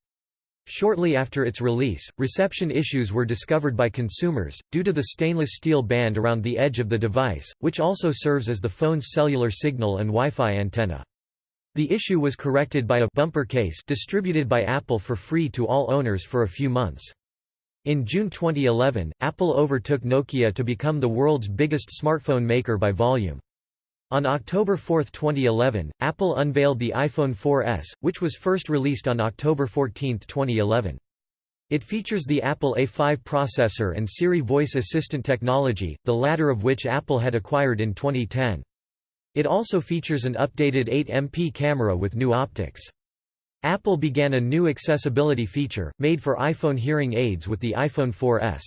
Shortly after its release, reception issues were discovered by consumers, due to the stainless steel band around the edge of the device, which also serves as the phone's cellular signal and Wi-Fi antenna. The issue was corrected by a bumper case distributed by Apple for free to all owners for a few months. In June 2011, Apple overtook Nokia to become the world's biggest smartphone maker by volume. On October 4, 2011, Apple unveiled the iPhone 4S, which was first released on October 14, 2011. It features the Apple A5 processor and Siri voice assistant technology, the latter of which Apple had acquired in 2010. It also features an updated 8MP camera with new optics. Apple began a new accessibility feature, made for iPhone hearing aids with the iPhone 4S.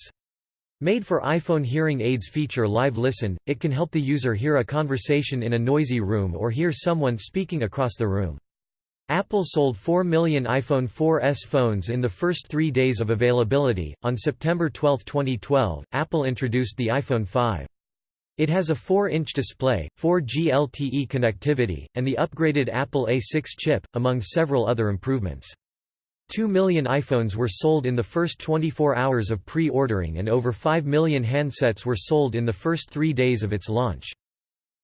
Made for iPhone hearing aids feature Live Listen, it can help the user hear a conversation in a noisy room or hear someone speaking across the room. Apple sold 4 million iPhone 4S phones in the first three days of availability. On September 12, 2012, Apple introduced the iPhone 5. It has a 4-inch display, 4G LTE connectivity, and the upgraded Apple A6 chip, among several other improvements. 2 million iPhones were sold in the first 24 hours of pre-ordering and over 5 million handsets were sold in the first three days of its launch.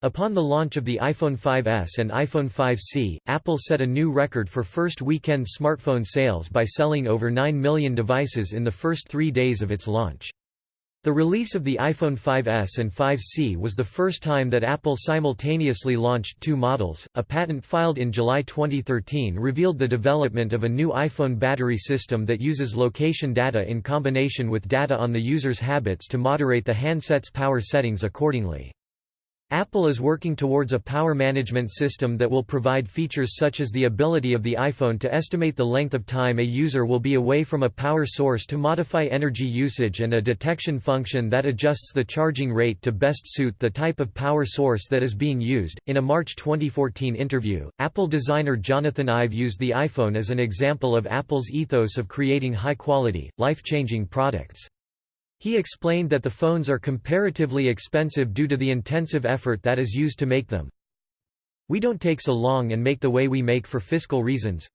Upon the launch of the iPhone 5S and iPhone 5C, Apple set a new record for first weekend smartphone sales by selling over 9 million devices in the first three days of its launch. The release of the iPhone 5S and 5C was the first time that Apple simultaneously launched two models. A patent filed in July 2013 revealed the development of a new iPhone battery system that uses location data in combination with data on the user's habits to moderate the handset's power settings accordingly. Apple is working towards a power management system that will provide features such as the ability of the iPhone to estimate the length of time a user will be away from a power source to modify energy usage and a detection function that adjusts the charging rate to best suit the type of power source that is being used. In a March 2014 interview, Apple designer Jonathan Ive used the iPhone as an example of Apple's ethos of creating high quality, life changing products. He explained that the phones are comparatively expensive due to the intensive effort that is used to make them. We don't take so long and make the way we make for fiscal reasons.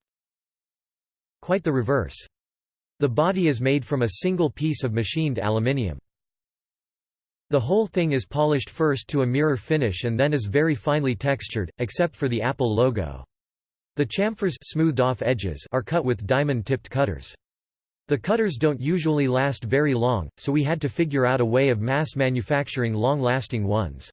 Quite the reverse. The body is made from a single piece of machined aluminium. The whole thing is polished first to a mirror finish and then is very finely textured, except for the Apple logo. The chamfers smoothed off edges are cut with diamond-tipped cutters. The cutters don't usually last very long, so we had to figure out a way of mass manufacturing long-lasting ones.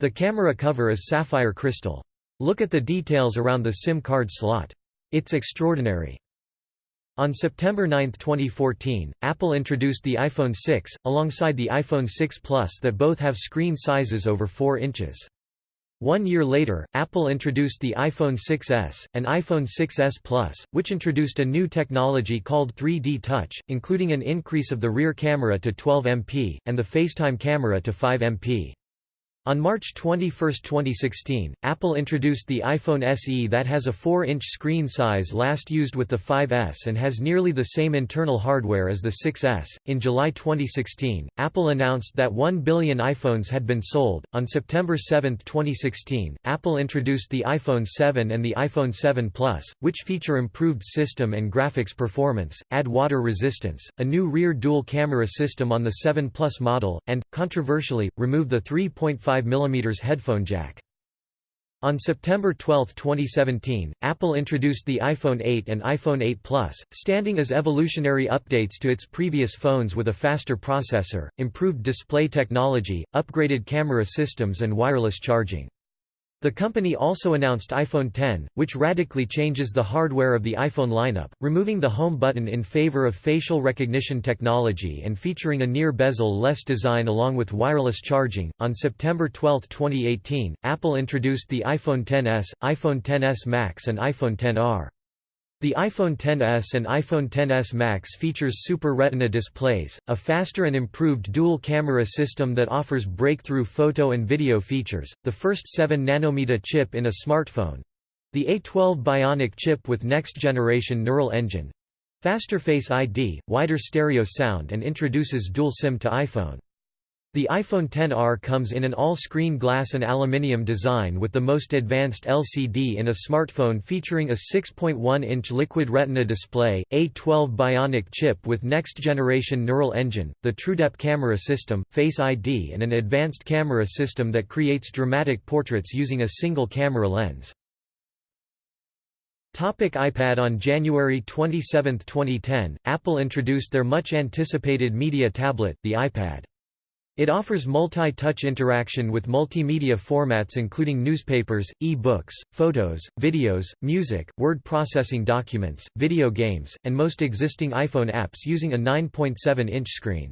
The camera cover is sapphire crystal. Look at the details around the SIM card slot. It's extraordinary. On September 9, 2014, Apple introduced the iPhone 6, alongside the iPhone 6 Plus that both have screen sizes over 4 inches. One year later, Apple introduced the iPhone 6s, and iPhone 6s Plus, which introduced a new technology called 3D Touch, including an increase of the rear camera to 12 MP, and the FaceTime camera to 5 MP. On March 21, 2016, Apple introduced the iPhone SE that has a 4-inch screen size last used with the 5S and has nearly the same internal hardware as the 6S. In July 2016, Apple announced that 1 billion iPhones had been sold. On September 7, 2016, Apple introduced the iPhone 7 and the iPhone 7 Plus, which feature improved system and graphics performance, add water resistance, a new rear dual camera system on the 7 Plus model, and, controversially, remove the 3.5 mm headphone jack. On September 12, 2017, Apple introduced the iPhone 8 and iPhone 8 Plus, standing as evolutionary updates to its previous phones with a faster processor, improved display technology, upgraded camera systems and wireless charging. The company also announced iPhone X, which radically changes the hardware of the iPhone lineup, removing the home button in favor of facial recognition technology and featuring a near bezel-less design along with wireless charging. On September 12, 2018, Apple introduced the iPhone XS, iPhone XS Max and iPhone XR. The iPhone XS and iPhone XS Max features Super Retina displays, a faster and improved dual-camera system that offers breakthrough photo and video features, the first 7nm chip in a smartphone, the A12 Bionic chip with next-generation neural engine, faster Face ID, wider stereo sound and introduces dual SIM to iPhone. The iPhone XR comes in an all-screen glass and aluminium design with the most advanced LCD in a smartphone featuring a 6.1-inch Liquid Retina display, A12 Bionic chip with next-generation neural engine, the TrueDepth camera system, Face ID and an advanced camera system that creates dramatic portraits using a single camera lens. Topic iPad On January 27, 2010, Apple introduced their much-anticipated media tablet, the iPad. It offers multi-touch interaction with multimedia formats including newspapers, e-books, photos, videos, music, word processing documents, video games, and most existing iPhone apps using a 9.7-inch screen.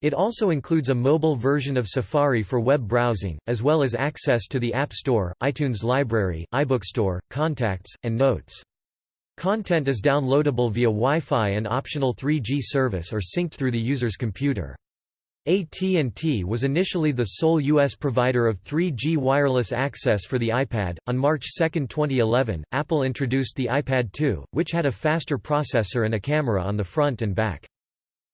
It also includes a mobile version of Safari for web browsing, as well as access to the App Store, iTunes Library, iBookstore, Contacts, and Notes. Content is downloadable via Wi-Fi and optional 3G service or synced through the user's computer. AT&T was initially the sole U.S. provider of 3G wireless access for the iPad. On March 2, 2011, Apple introduced the iPad 2, which had a faster processor and a camera on the front and back.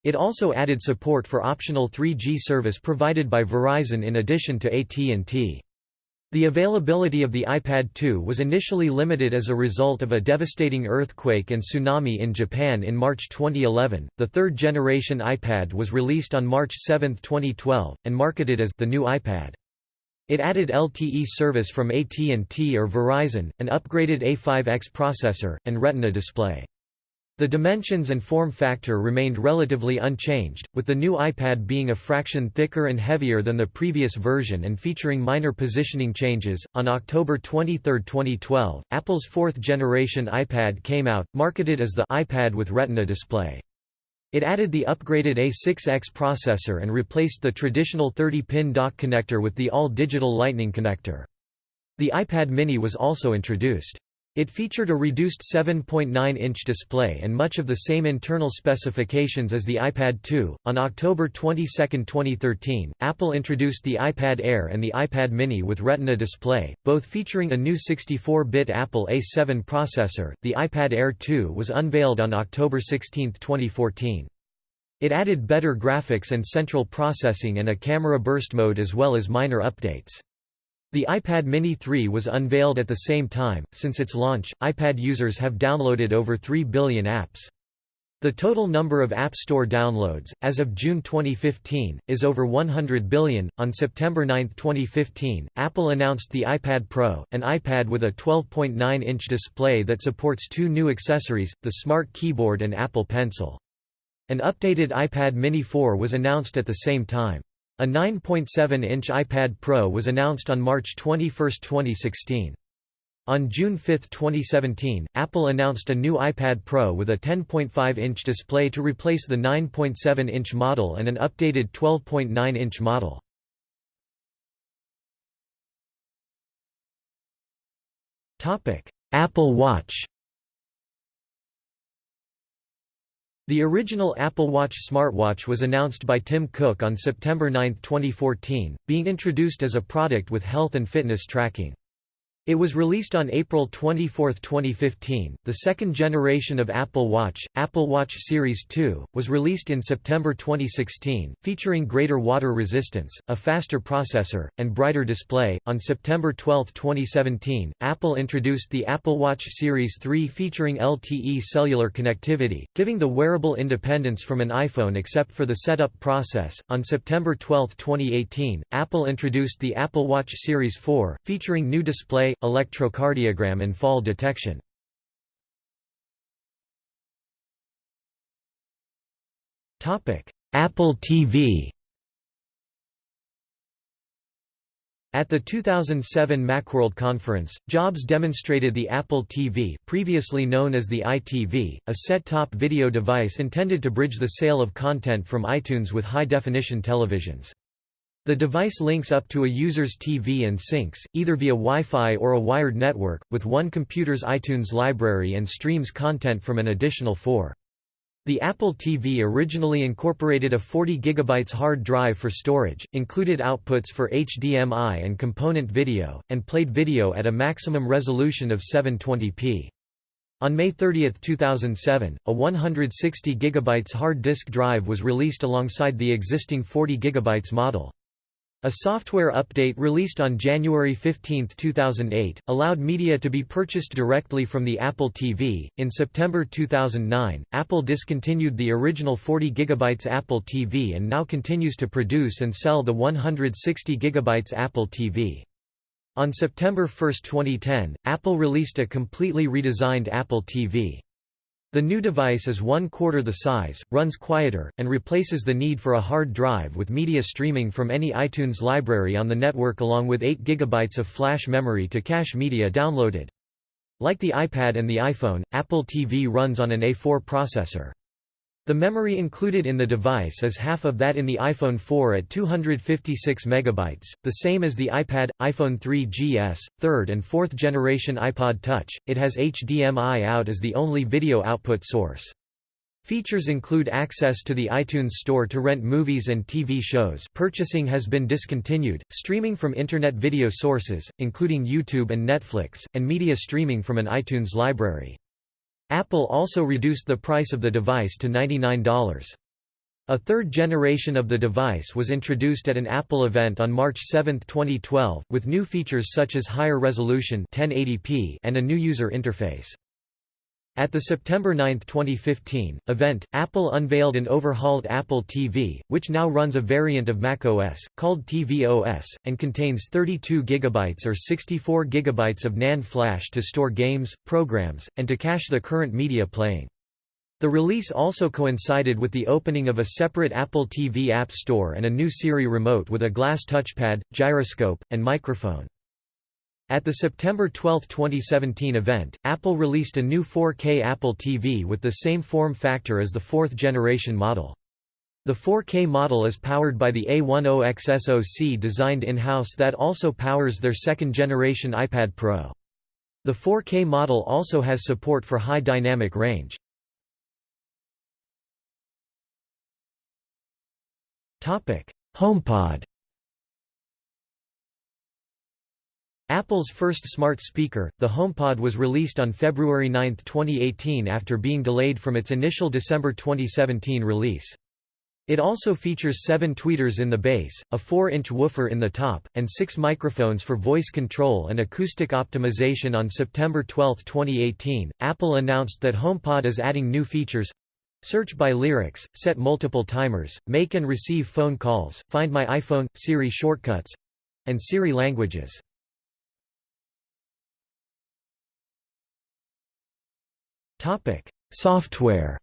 It also added support for optional 3G service provided by Verizon in addition to AT&T. The availability of the iPad 2 was initially limited as a result of a devastating earthquake and tsunami in Japan in March 2011. The third generation iPad was released on March 7, 2012, and marketed as the new iPad. It added LTE service from AT&T or Verizon, an upgraded A5X processor, and Retina display. The dimensions and form factor remained relatively unchanged, with the new iPad being a fraction thicker and heavier than the previous version and featuring minor positioning changes. On October 23, 2012, Apple's fourth generation iPad came out, marketed as the iPad with Retina display. It added the upgraded A6X processor and replaced the traditional 30-pin dock connector with the all-digital Lightning connector. The iPad mini was also introduced. It featured a reduced 7.9-inch display and much of the same internal specifications as the iPad 2. On October 22, 2013, Apple introduced the iPad Air and the iPad Mini with Retina display, both featuring a new 64-bit Apple A7 processor. The iPad Air 2 was unveiled on October 16, 2014. It added better graphics and central processing and a camera burst mode as well as minor updates. The iPad Mini 3 was unveiled at the same time. Since its launch, iPad users have downloaded over 3 billion apps. The total number of App Store downloads, as of June 2015, is over 100 billion. On September 9, 2015, Apple announced the iPad Pro, an iPad with a 12.9 inch display that supports two new accessories, the Smart Keyboard and Apple Pencil. An updated iPad Mini 4 was announced at the same time. A 9.7-inch iPad Pro was announced on March 21, 2016. On June 5, 2017, Apple announced a new iPad Pro with a 10.5-inch display to replace the 9.7-inch model and an updated 12.9-inch model. Apple Watch The original Apple Watch smartwatch was announced by Tim Cook on September 9, 2014, being introduced as a product with health and fitness tracking. It was released on April 24, 2015. The second generation of Apple Watch, Apple Watch Series 2, was released in September 2016, featuring greater water resistance, a faster processor, and brighter display. On September 12, 2017, Apple introduced the Apple Watch Series 3 featuring LTE cellular connectivity, giving the wearable independence from an iPhone except for the setup process. On September 12, 2018, Apple introduced the Apple Watch Series 4, featuring new display electrocardiogram and fall detection. Apple TV At the 2007 Macworld conference, Jobs demonstrated the Apple TV previously known as the iTV, a set-top video device intended to bridge the sale of content from iTunes with high-definition televisions. The device links up to a user's TV and syncs, either via Wi-Fi or a wired network, with one computer's iTunes library and streams content from an additional four. The Apple TV originally incorporated a 40 GB hard drive for storage, included outputs for HDMI and component video, and played video at a maximum resolution of 720p. On May 30, 2007, a 160 GB hard disk drive was released alongside the existing 40 GB model. A software update released on January 15, 2008, allowed media to be purchased directly from the Apple TV. In September 2009, Apple discontinued the original 40 GB Apple TV and now continues to produce and sell the 160 GB Apple TV. On September 1, 2010, Apple released a completely redesigned Apple TV. The new device is one quarter the size, runs quieter, and replaces the need for a hard drive with media streaming from any iTunes library on the network along with 8 GB of flash memory to cache media downloaded. Like the iPad and the iPhone, Apple TV runs on an A4 processor. The memory included in the device is half of that in the iPhone 4 at 256 MB, the same as the iPad, iPhone 3GS, third and fourth generation iPod Touch. It has HDMI out as the only video output source. Features include access to the iTunes Store to rent movies and TV shows purchasing has been discontinued, streaming from Internet video sources, including YouTube and Netflix, and media streaming from an iTunes library. Apple also reduced the price of the device to $99. A third generation of the device was introduced at an Apple event on March 7, 2012, with new features such as higher resolution 1080p and a new user interface. At the September 9, 2015, event, Apple unveiled an overhauled Apple TV, which now runs a variant of macOS, called tvOS, and contains 32 GB or 64 GB of NAND flash to store games, programs, and to cache the current media playing. The release also coincided with the opening of a separate Apple TV App Store and a new Siri remote with a glass touchpad, gyroscope, and microphone. At the September 12, 2017 event, Apple released a new 4K Apple TV with the same form factor as the fourth generation model. The 4K model is powered by the A10X SoC designed in-house that also powers their second generation iPad Pro. The 4K model also has support for high dynamic range. HomePod Apple's first smart speaker, the HomePod was released on February 9, 2018 after being delayed from its initial December 2017 release. It also features seven tweeters in the base, a 4-inch woofer in the top, and six microphones for voice control and acoustic optimization on September 12, 2018. Apple announced that HomePod is adding new features Search by lyrics, set multiple timers, make and receive phone calls, find my iPhone, Siri shortcuts and Siri languages. Software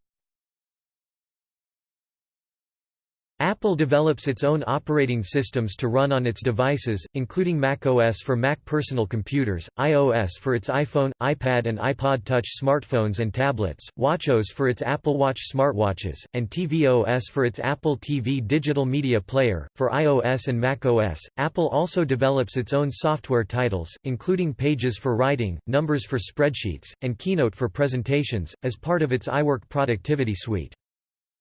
Apple develops its own operating systems to run on its devices, including macOS for Mac personal computers, iOS for its iPhone, iPad and iPod Touch smartphones and tablets, watchOS for its Apple Watch smartwatches, and tvOS for its Apple TV digital media player. For iOS and macOS, Apple also develops its own software titles, including Pages for writing, Numbers for spreadsheets, and Keynote for presentations, as part of its iWork productivity suite.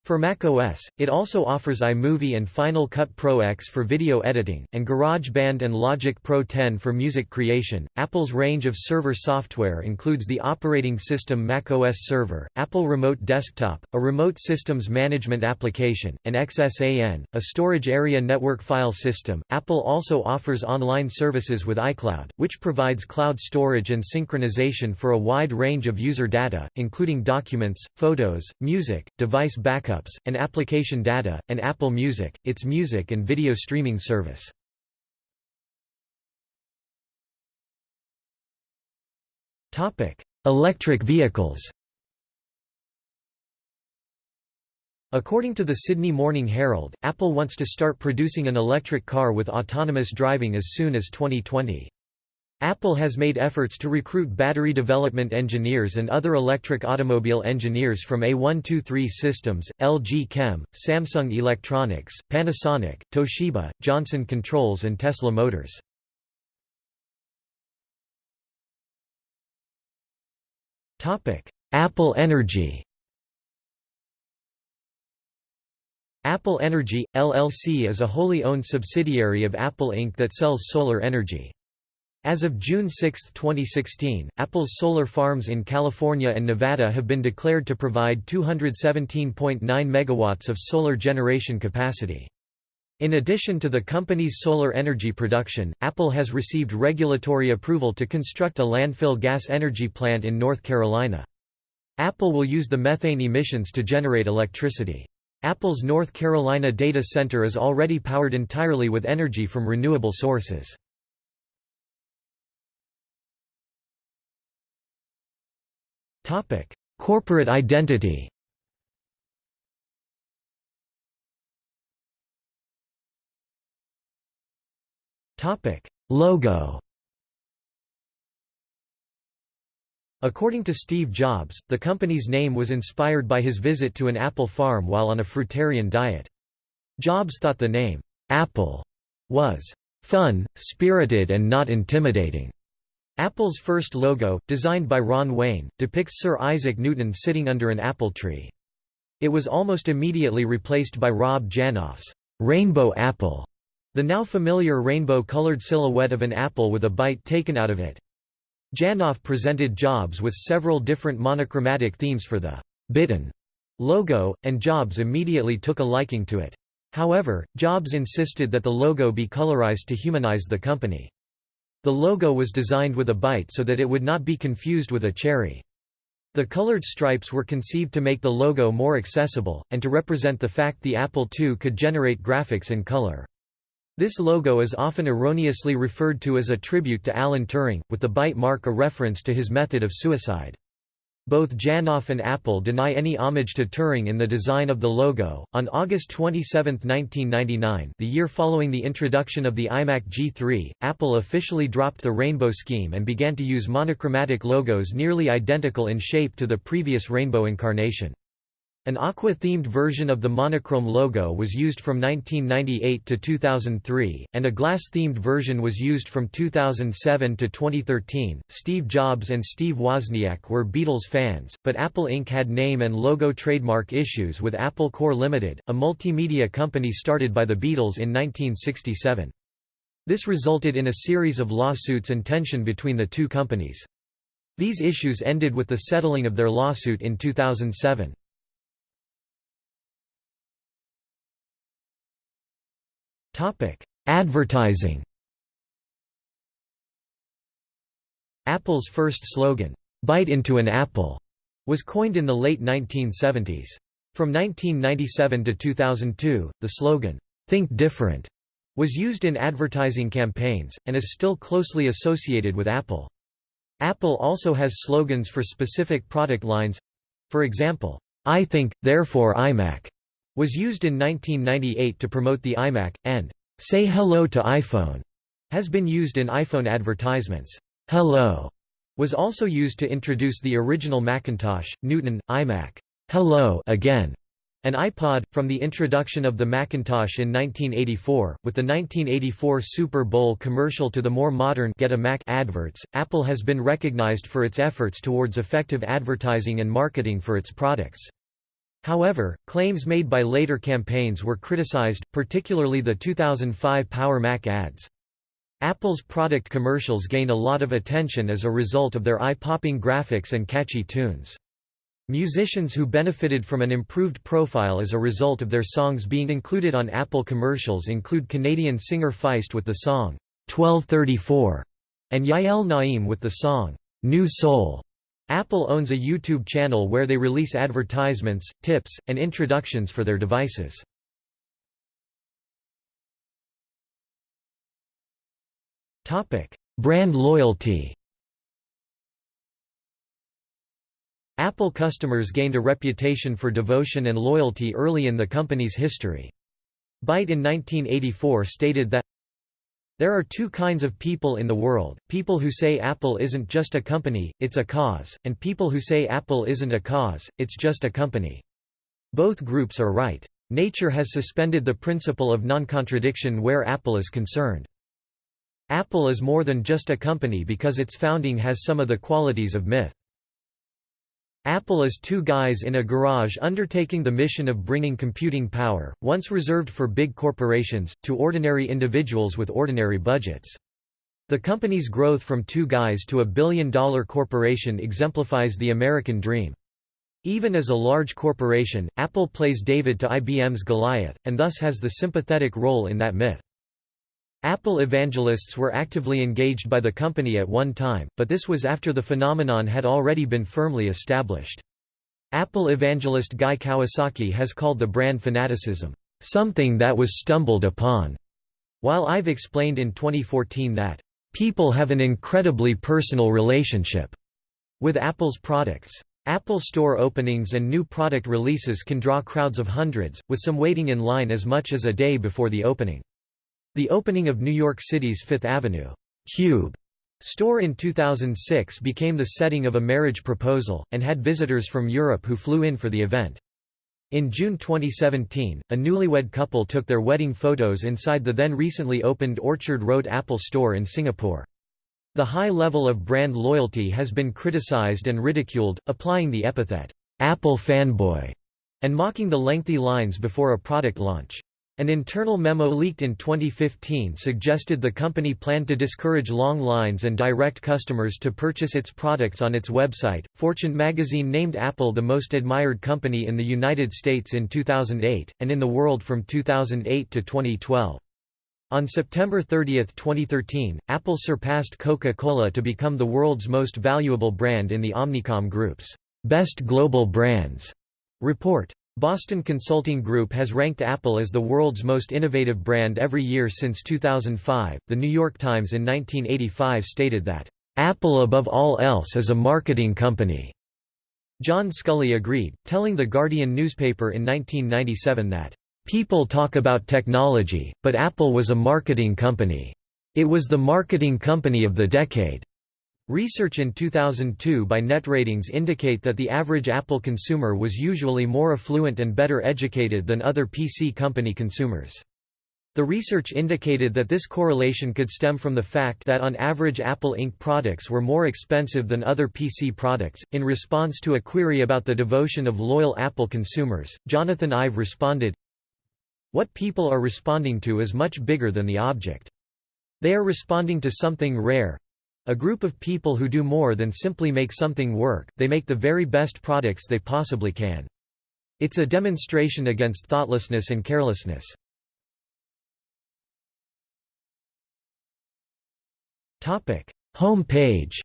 For macOS, it also offers iMovie and Final Cut Pro X for video editing, and GarageBand and Logic Pro 10 for music creation. Apple's range of server software includes the operating system macOS Server, Apple Remote Desktop, a remote systems management application, and XSAN, a storage area network file system. Apple also offers online services with iCloud, which provides cloud storage and synchronization for a wide range of user data, including documents, photos, music, device backup backups, and application data, and Apple Music, its music and video streaming service. Electric vehicles According to the Sydney Morning Herald, Apple wants to start producing an electric car with autonomous driving as soon as 2020. Apple has made efforts to recruit battery development engineers and other electric automobile engineers from A123 Systems, LG Chem, Samsung Electronics, Panasonic, Toshiba, Johnson Controls and Tesla Motors. Apple Energy Apple Energy, LLC is a wholly owned subsidiary of Apple Inc. that sells solar energy. As of June 6, 2016, Apple's solar farms in California and Nevada have been declared to provide 217.9 megawatts of solar generation capacity. In addition to the company's solar energy production, Apple has received regulatory approval to construct a landfill gas energy plant in North Carolina. Apple will use the methane emissions to generate electricity. Apple's North Carolina data center is already powered entirely with energy from renewable sources. Corporate identity Topic: Logo According to Steve Jobs, the company's name was inspired by his visit to an apple farm while on a fruitarian diet. Jobs thought the name, Apple, was fun, spirited and not intimidating. Apple's first logo, designed by Ron Wayne, depicts Sir Isaac Newton sitting under an apple tree. It was almost immediately replaced by Rob Janoff's rainbow apple, the now familiar rainbow-colored silhouette of an apple with a bite taken out of it. Janoff presented Jobs with several different monochromatic themes for the bitten logo, and Jobs immediately took a liking to it. However, Jobs insisted that the logo be colorized to humanize the company. The logo was designed with a bite so that it would not be confused with a cherry. The colored stripes were conceived to make the logo more accessible, and to represent the fact the Apple II could generate graphics in color. This logo is often erroneously referred to as a tribute to Alan Turing, with the bite mark a reference to his method of suicide. Both Janoff and Apple deny any homage to Turing in the design of the logo. On August 27, 1999, the year following the introduction of the iMac G3, Apple officially dropped the rainbow scheme and began to use monochromatic logos nearly identical in shape to the previous rainbow incarnation. An aqua-themed version of the monochrome logo was used from 1998 to 2003, and a glass-themed version was used from 2007 to 2013. Steve Jobs and Steve Wozniak were Beatles fans, but Apple Inc. had name and logo trademark issues with Apple Corps Limited, a multimedia company started by the Beatles in 1967. This resulted in a series of lawsuits and tension between the two companies. These issues ended with the settling of their lawsuit in 2007. Advertising Apple's first slogan, "'Bite into an apple' was coined in the late 1970s. From 1997 to 2002, the slogan, "'Think Different' was used in advertising campaigns, and is still closely associated with Apple. Apple also has slogans for specific product lines. For example, I think, therefore iMac, was used in 1998 to promote the iMac, and "'Say Hello to iPhone' has been used in iPhone advertisements. Hello was also used to introduce the original Macintosh, Newton, iMac, Hello again, and iPod, from the introduction of the Macintosh in 1984, with the 1984 Super Bowl commercial to the more modern Get a Mac adverts, Apple has been recognized for its efforts towards effective advertising and marketing for its products. However, claims made by later campaigns were criticized, particularly the 2005 Power Mac ads. Apple's product commercials gained a lot of attention as a result of their eye-popping graphics and catchy tunes. Musicians who benefited from an improved profile as a result of their songs being included on Apple commercials include Canadian singer Feist with the song, 1234, and Yael Naim with the song, New Soul. Apple owns a YouTube channel where they release advertisements, tips, and introductions for their devices. Brand loyalty Apple customers gained a reputation for devotion and loyalty early in the company's history. Byte in 1984 stated that, There are two kinds of people in the world, people who say Apple isn't just a company, it's a cause, and people who say Apple isn't a cause, it's just a company. Both groups are right. Nature has suspended the principle of non-contradiction where Apple is concerned. Apple is more than just a company because its founding has some of the qualities of myth. Apple is two guys in a garage undertaking the mission of bringing computing power, once reserved for big corporations, to ordinary individuals with ordinary budgets. The company's growth from two guys to a billion-dollar corporation exemplifies the American dream. Even as a large corporation, Apple plays David to IBM's Goliath, and thus has the sympathetic role in that myth. Apple evangelists were actively engaged by the company at one time, but this was after the phenomenon had already been firmly established. Apple evangelist Guy Kawasaki has called the brand fanaticism, "...something that was stumbled upon", while Ive explained in 2014 that, "...people have an incredibly personal relationship," with Apple's products. Apple Store openings and new product releases can draw crowds of hundreds, with some waiting in line as much as a day before the opening. The opening of New York City's Fifth Avenue Cube store in 2006 became the setting of a marriage proposal, and had visitors from Europe who flew in for the event. In June 2017, a newlywed couple took their wedding photos inside the then recently opened Orchard Road Apple store in Singapore. The high level of brand loyalty has been criticized and ridiculed, applying the epithet, Apple fanboy, and mocking the lengthy lines before a product launch. An internal memo leaked in 2015 suggested the company planned to discourage long lines and direct customers to purchase its products on its website. Fortune magazine named Apple the most admired company in the United States in 2008, and in the world from 2008 to 2012. On September 30, 2013, Apple surpassed Coca-Cola to become the world's most valuable brand in the Omnicom Group's Best Global Brands report. Boston Consulting Group has ranked Apple as the world's most innovative brand every year since 2005. The New York Times in 1985 stated that, Apple above all else is a marketing company. John Sculley agreed, telling The Guardian newspaper in 1997 that, People talk about technology, but Apple was a marketing company. It was the marketing company of the decade. Research in 2002 by NetRatings indicate that the average Apple consumer was usually more affluent and better educated than other PC company consumers. The research indicated that this correlation could stem from the fact that on average Apple Inc. products were more expensive than other PC products. In response to a query about the devotion of loyal Apple consumers, Jonathan Ive responded What people are responding to is much bigger than the object. They are responding to something rare, a group of people who do more than simply make something work, they make the very best products they possibly can. It's a demonstration against thoughtlessness and carelessness. Home page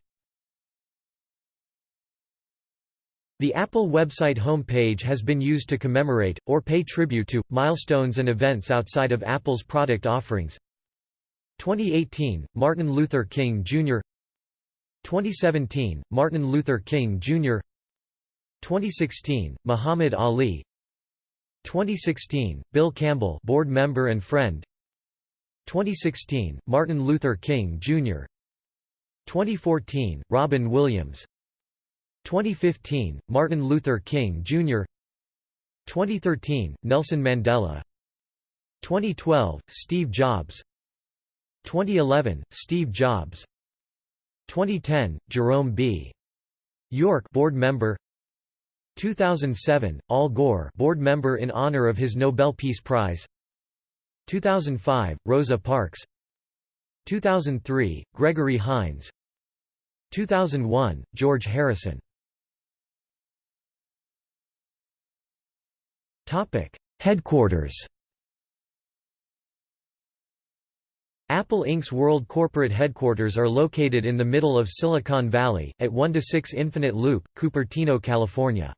The Apple website home page has been used to commemorate, or pay tribute to, milestones and events outside of Apple's product offerings. 2018, Martin Luther King Jr. 2017, Martin Luther King, Jr. 2016, Muhammad Ali 2016, Bill Campbell board member and friend 2016, Martin Luther King, Jr. 2014, Robin Williams 2015, Martin Luther King, Jr. 2013, Nelson Mandela 2012, Steve Jobs 2011, Steve Jobs 2010, Jerome B. York board member. 2007, Al Gore board member in honor of his Nobel Peace Prize. 2005, Rosa Parks. 2003, Gregory Hines. 2001, George Harrison. Headquarters Apple Inc.'s world corporate headquarters are located in the middle of Silicon Valley, at 1-6 Infinite Loop, Cupertino, California.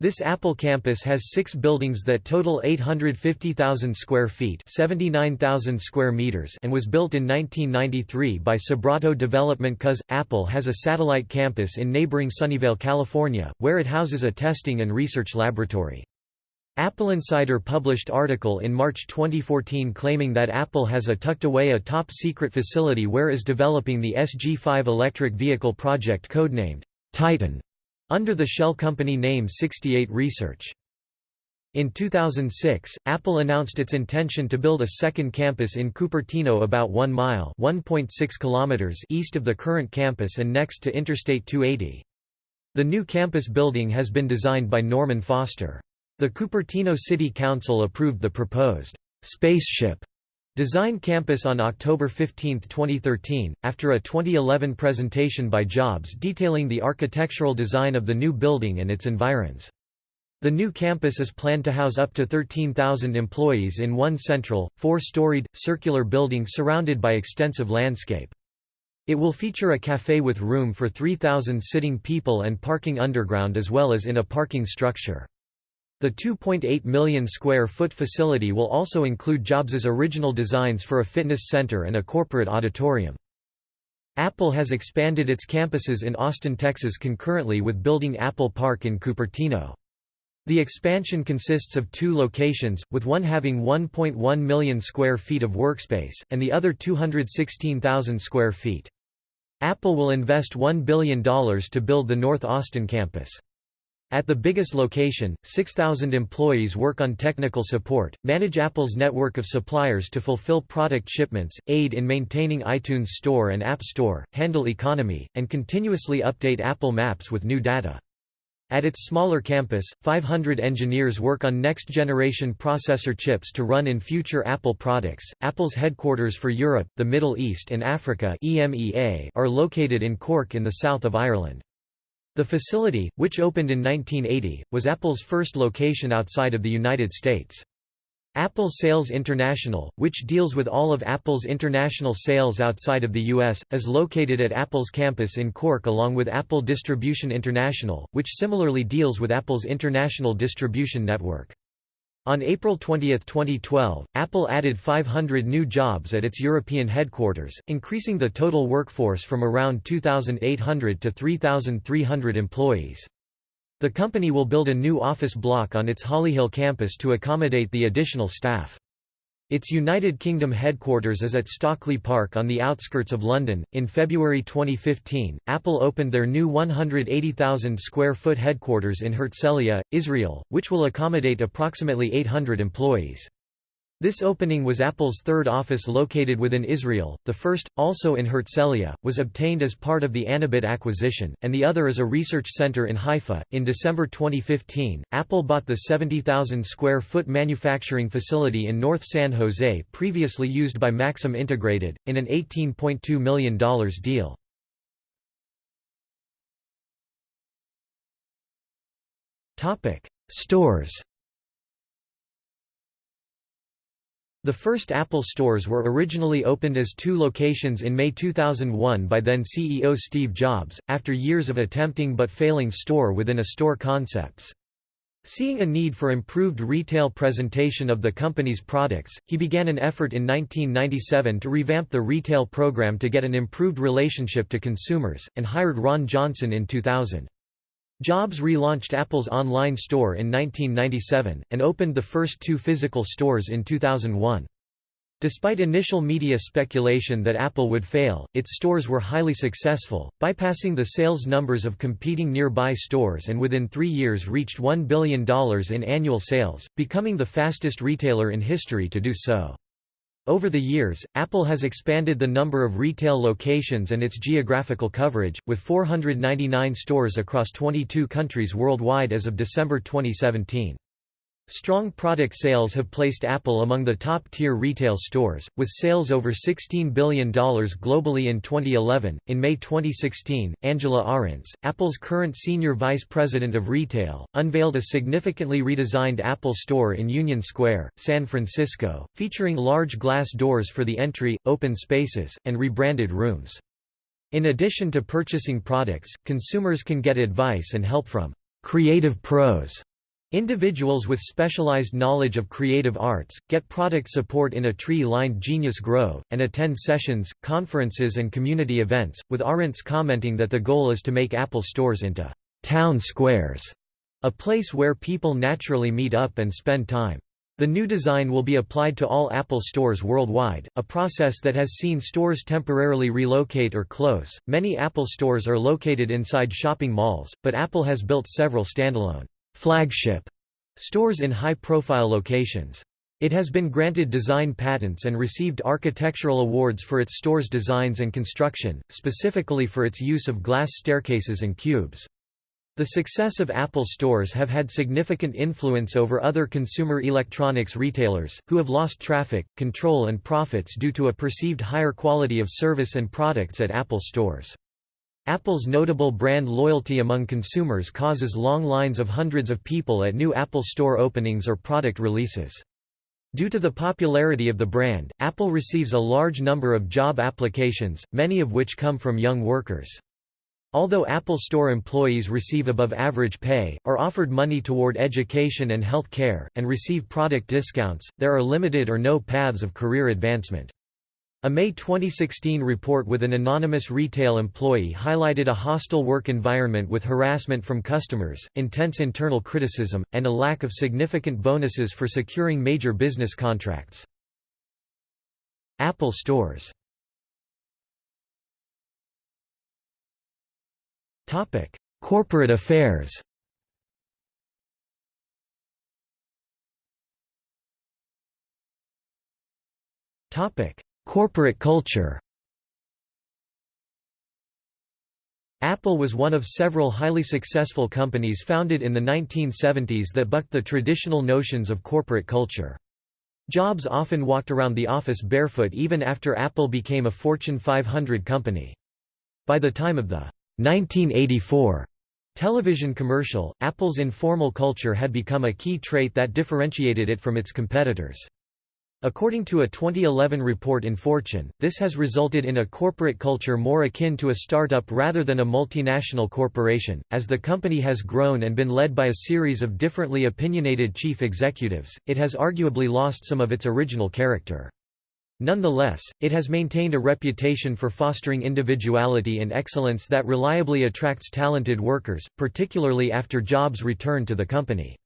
This Apple campus has six buildings that total 850,000 square feet 79,000 square meters and was built in 1993 by Sobrato Development Cuz. Apple has a satellite campus in neighboring Sunnyvale, California, where it houses a testing and research laboratory. Apple Insider published article in March 2014 claiming that Apple has a tucked away a top-secret facility where is developing the SG5 electric vehicle project codenamed Titan under the shell company name 68 Research. In 2006, Apple announced its intention to build a second campus in Cupertino about 1 mile kilometers east of the current campus and next to Interstate 280. The new campus building has been designed by Norman Foster. The Cupertino City Council approved the proposed spaceship Design Campus on October 15, 2013, after a 2011 presentation by Jobs detailing the architectural design of the new building and its environs. The new campus is planned to house up to 13,000 employees in one central, four-storied, circular building surrounded by extensive landscape. It will feature a café with room for 3,000 sitting people and parking underground as well as in a parking structure. The 2.8 million square foot facility will also include Jobs's original designs for a fitness center and a corporate auditorium. Apple has expanded its campuses in Austin, Texas concurrently with building Apple Park in Cupertino. The expansion consists of two locations, with one having 1.1 million square feet of workspace, and the other 216,000 square feet. Apple will invest $1 billion to build the North Austin campus. At the biggest location, 6,000 employees work on technical support, manage Apple's network of suppliers to fulfill product shipments, aid in maintaining iTunes Store and App Store, handle economy, and continuously update Apple Maps with new data. At its smaller campus, 500 engineers work on next-generation processor chips to run in future Apple products. Apple's headquarters for Europe, the Middle East and Africa (EMEA) are located in Cork in the south of Ireland. The facility, which opened in 1980, was Apple's first location outside of the United States. Apple Sales International, which deals with all of Apple's international sales outside of the U.S., is located at Apple's campus in Cork along with Apple Distribution International, which similarly deals with Apple's international distribution network. On April 20, 2012, Apple added 500 new jobs at its European headquarters, increasing the total workforce from around 2,800 to 3,300 employees. The company will build a new office block on its Hollyhill campus to accommodate the additional staff. Its United Kingdom headquarters is at Stockley Park on the outskirts of London. In February 2015, Apple opened their new 180,000 square foot headquarters in Herzliya, Israel, which will accommodate approximately 800 employees. This opening was Apple's third office located within Israel, the first, also in Herzliya, was obtained as part of the Anobit acquisition, and the other is a research center in Haifa. In December 2015, Apple bought the 70,000 square foot manufacturing facility in North San Jose previously used by Maxim Integrated, in an $18.2 million deal. Stores The first Apple stores were originally opened as two locations in May 2001 by then CEO Steve Jobs, after years of attempting but failing store-within-a-store concepts. Seeing a need for improved retail presentation of the company's products, he began an effort in 1997 to revamp the retail program to get an improved relationship to consumers, and hired Ron Johnson in 2000. Jobs relaunched Apple's online store in 1997, and opened the first two physical stores in 2001. Despite initial media speculation that Apple would fail, its stores were highly successful, bypassing the sales numbers of competing nearby stores and within three years reached $1 billion in annual sales, becoming the fastest retailer in history to do so. Over the years, Apple has expanded the number of retail locations and its geographical coverage, with 499 stores across 22 countries worldwide as of December 2017. Strong product sales have placed Apple among the top-tier retail stores, with sales over $16 billion globally in 2011. In May 2016, Angela Ahrendts, Apple's current senior vice president of retail, unveiled a significantly redesigned Apple Store in Union Square, San Francisco, featuring large glass doors for the entry, open spaces, and rebranded rooms. In addition to purchasing products, consumers can get advice and help from creative pros Individuals with specialized knowledge of creative arts, get product support in a tree-lined Genius Grove, and attend sessions, conferences and community events, with Ahrendts commenting that the goal is to make Apple stores into «town squares», a place where people naturally meet up and spend time. The new design will be applied to all Apple stores worldwide, a process that has seen stores temporarily relocate or close. Many Apple stores are located inside shopping malls, but Apple has built several standalone flagship stores in high-profile locations. It has been granted design patents and received architectural awards for its store's designs and construction, specifically for its use of glass staircases and cubes. The success of Apple stores have had significant influence over other consumer electronics retailers, who have lost traffic, control and profits due to a perceived higher quality of service and products at Apple stores. Apple's notable brand loyalty among consumers causes long lines of hundreds of people at new Apple Store openings or product releases. Due to the popularity of the brand, Apple receives a large number of job applications, many of which come from young workers. Although Apple Store employees receive above average pay, are offered money toward education and health care, and receive product discounts, there are limited or no paths of career advancement. A May 2016 report with an anonymous retail employee highlighted a hostile work environment with harassment from customers, intense internal criticism, and a lack of significant bonuses for securing major business contracts. Apple stores Corporate affairs Topic Corporate culture Apple was one of several highly successful companies founded in the 1970s that bucked the traditional notions of corporate culture. Jobs often walked around the office barefoot even after Apple became a Fortune 500 company. By the time of the 1984 television commercial, Apple's informal culture had become a key trait that differentiated it from its competitors. According to a 2011 report in Fortune, this has resulted in a corporate culture more akin to a startup rather than a multinational corporation. As the company has grown and been led by a series of differently opinionated chief executives, it has arguably lost some of its original character. Nonetheless, it has maintained a reputation for fostering individuality and excellence that reliably attracts talented workers, particularly after Jobs returned to the company.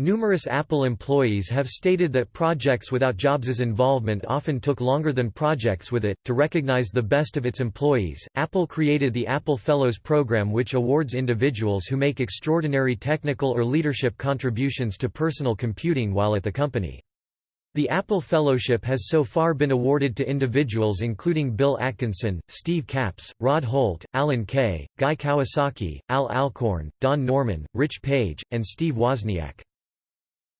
Numerous Apple employees have stated that projects without Jobs' involvement often took longer than projects with it. To recognize the best of its employees, Apple created the Apple Fellows program, which awards individuals who make extraordinary technical or leadership contributions to personal computing while at the company. The Apple Fellowship has so far been awarded to individuals including Bill Atkinson, Steve Capps, Rod Holt, Alan Kay, Guy Kawasaki, Al Alcorn, Don Norman, Rich Page, and Steve Wozniak.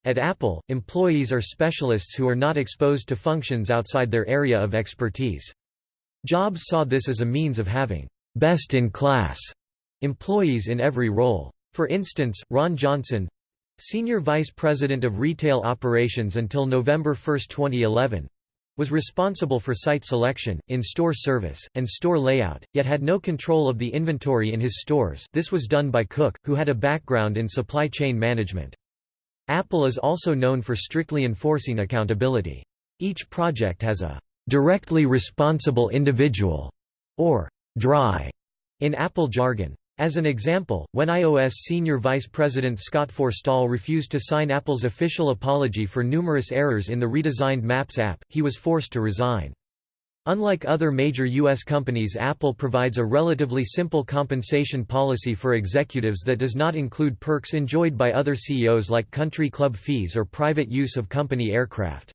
At Apple, employees are specialists who are not exposed to functions outside their area of expertise. Jobs saw this as a means of having best-in-class employees in every role. For instance, Ron Johnson senior vice president of retail operations until November 1, 2011 was responsible for site selection, in-store service, and store layout, yet had no control of the inventory in his stores this was done by Cook, who had a background in supply chain management. Apple is also known for strictly enforcing accountability. Each project has a directly responsible individual, or dry in Apple jargon. As an example, when iOS senior vice president Scott Forstall refused to sign Apple's official apology for numerous errors in the redesigned Maps app, he was forced to resign. Unlike other major U.S. companies Apple provides a relatively simple compensation policy for executives that does not include perks enjoyed by other CEOs like country club fees or private use of company aircraft.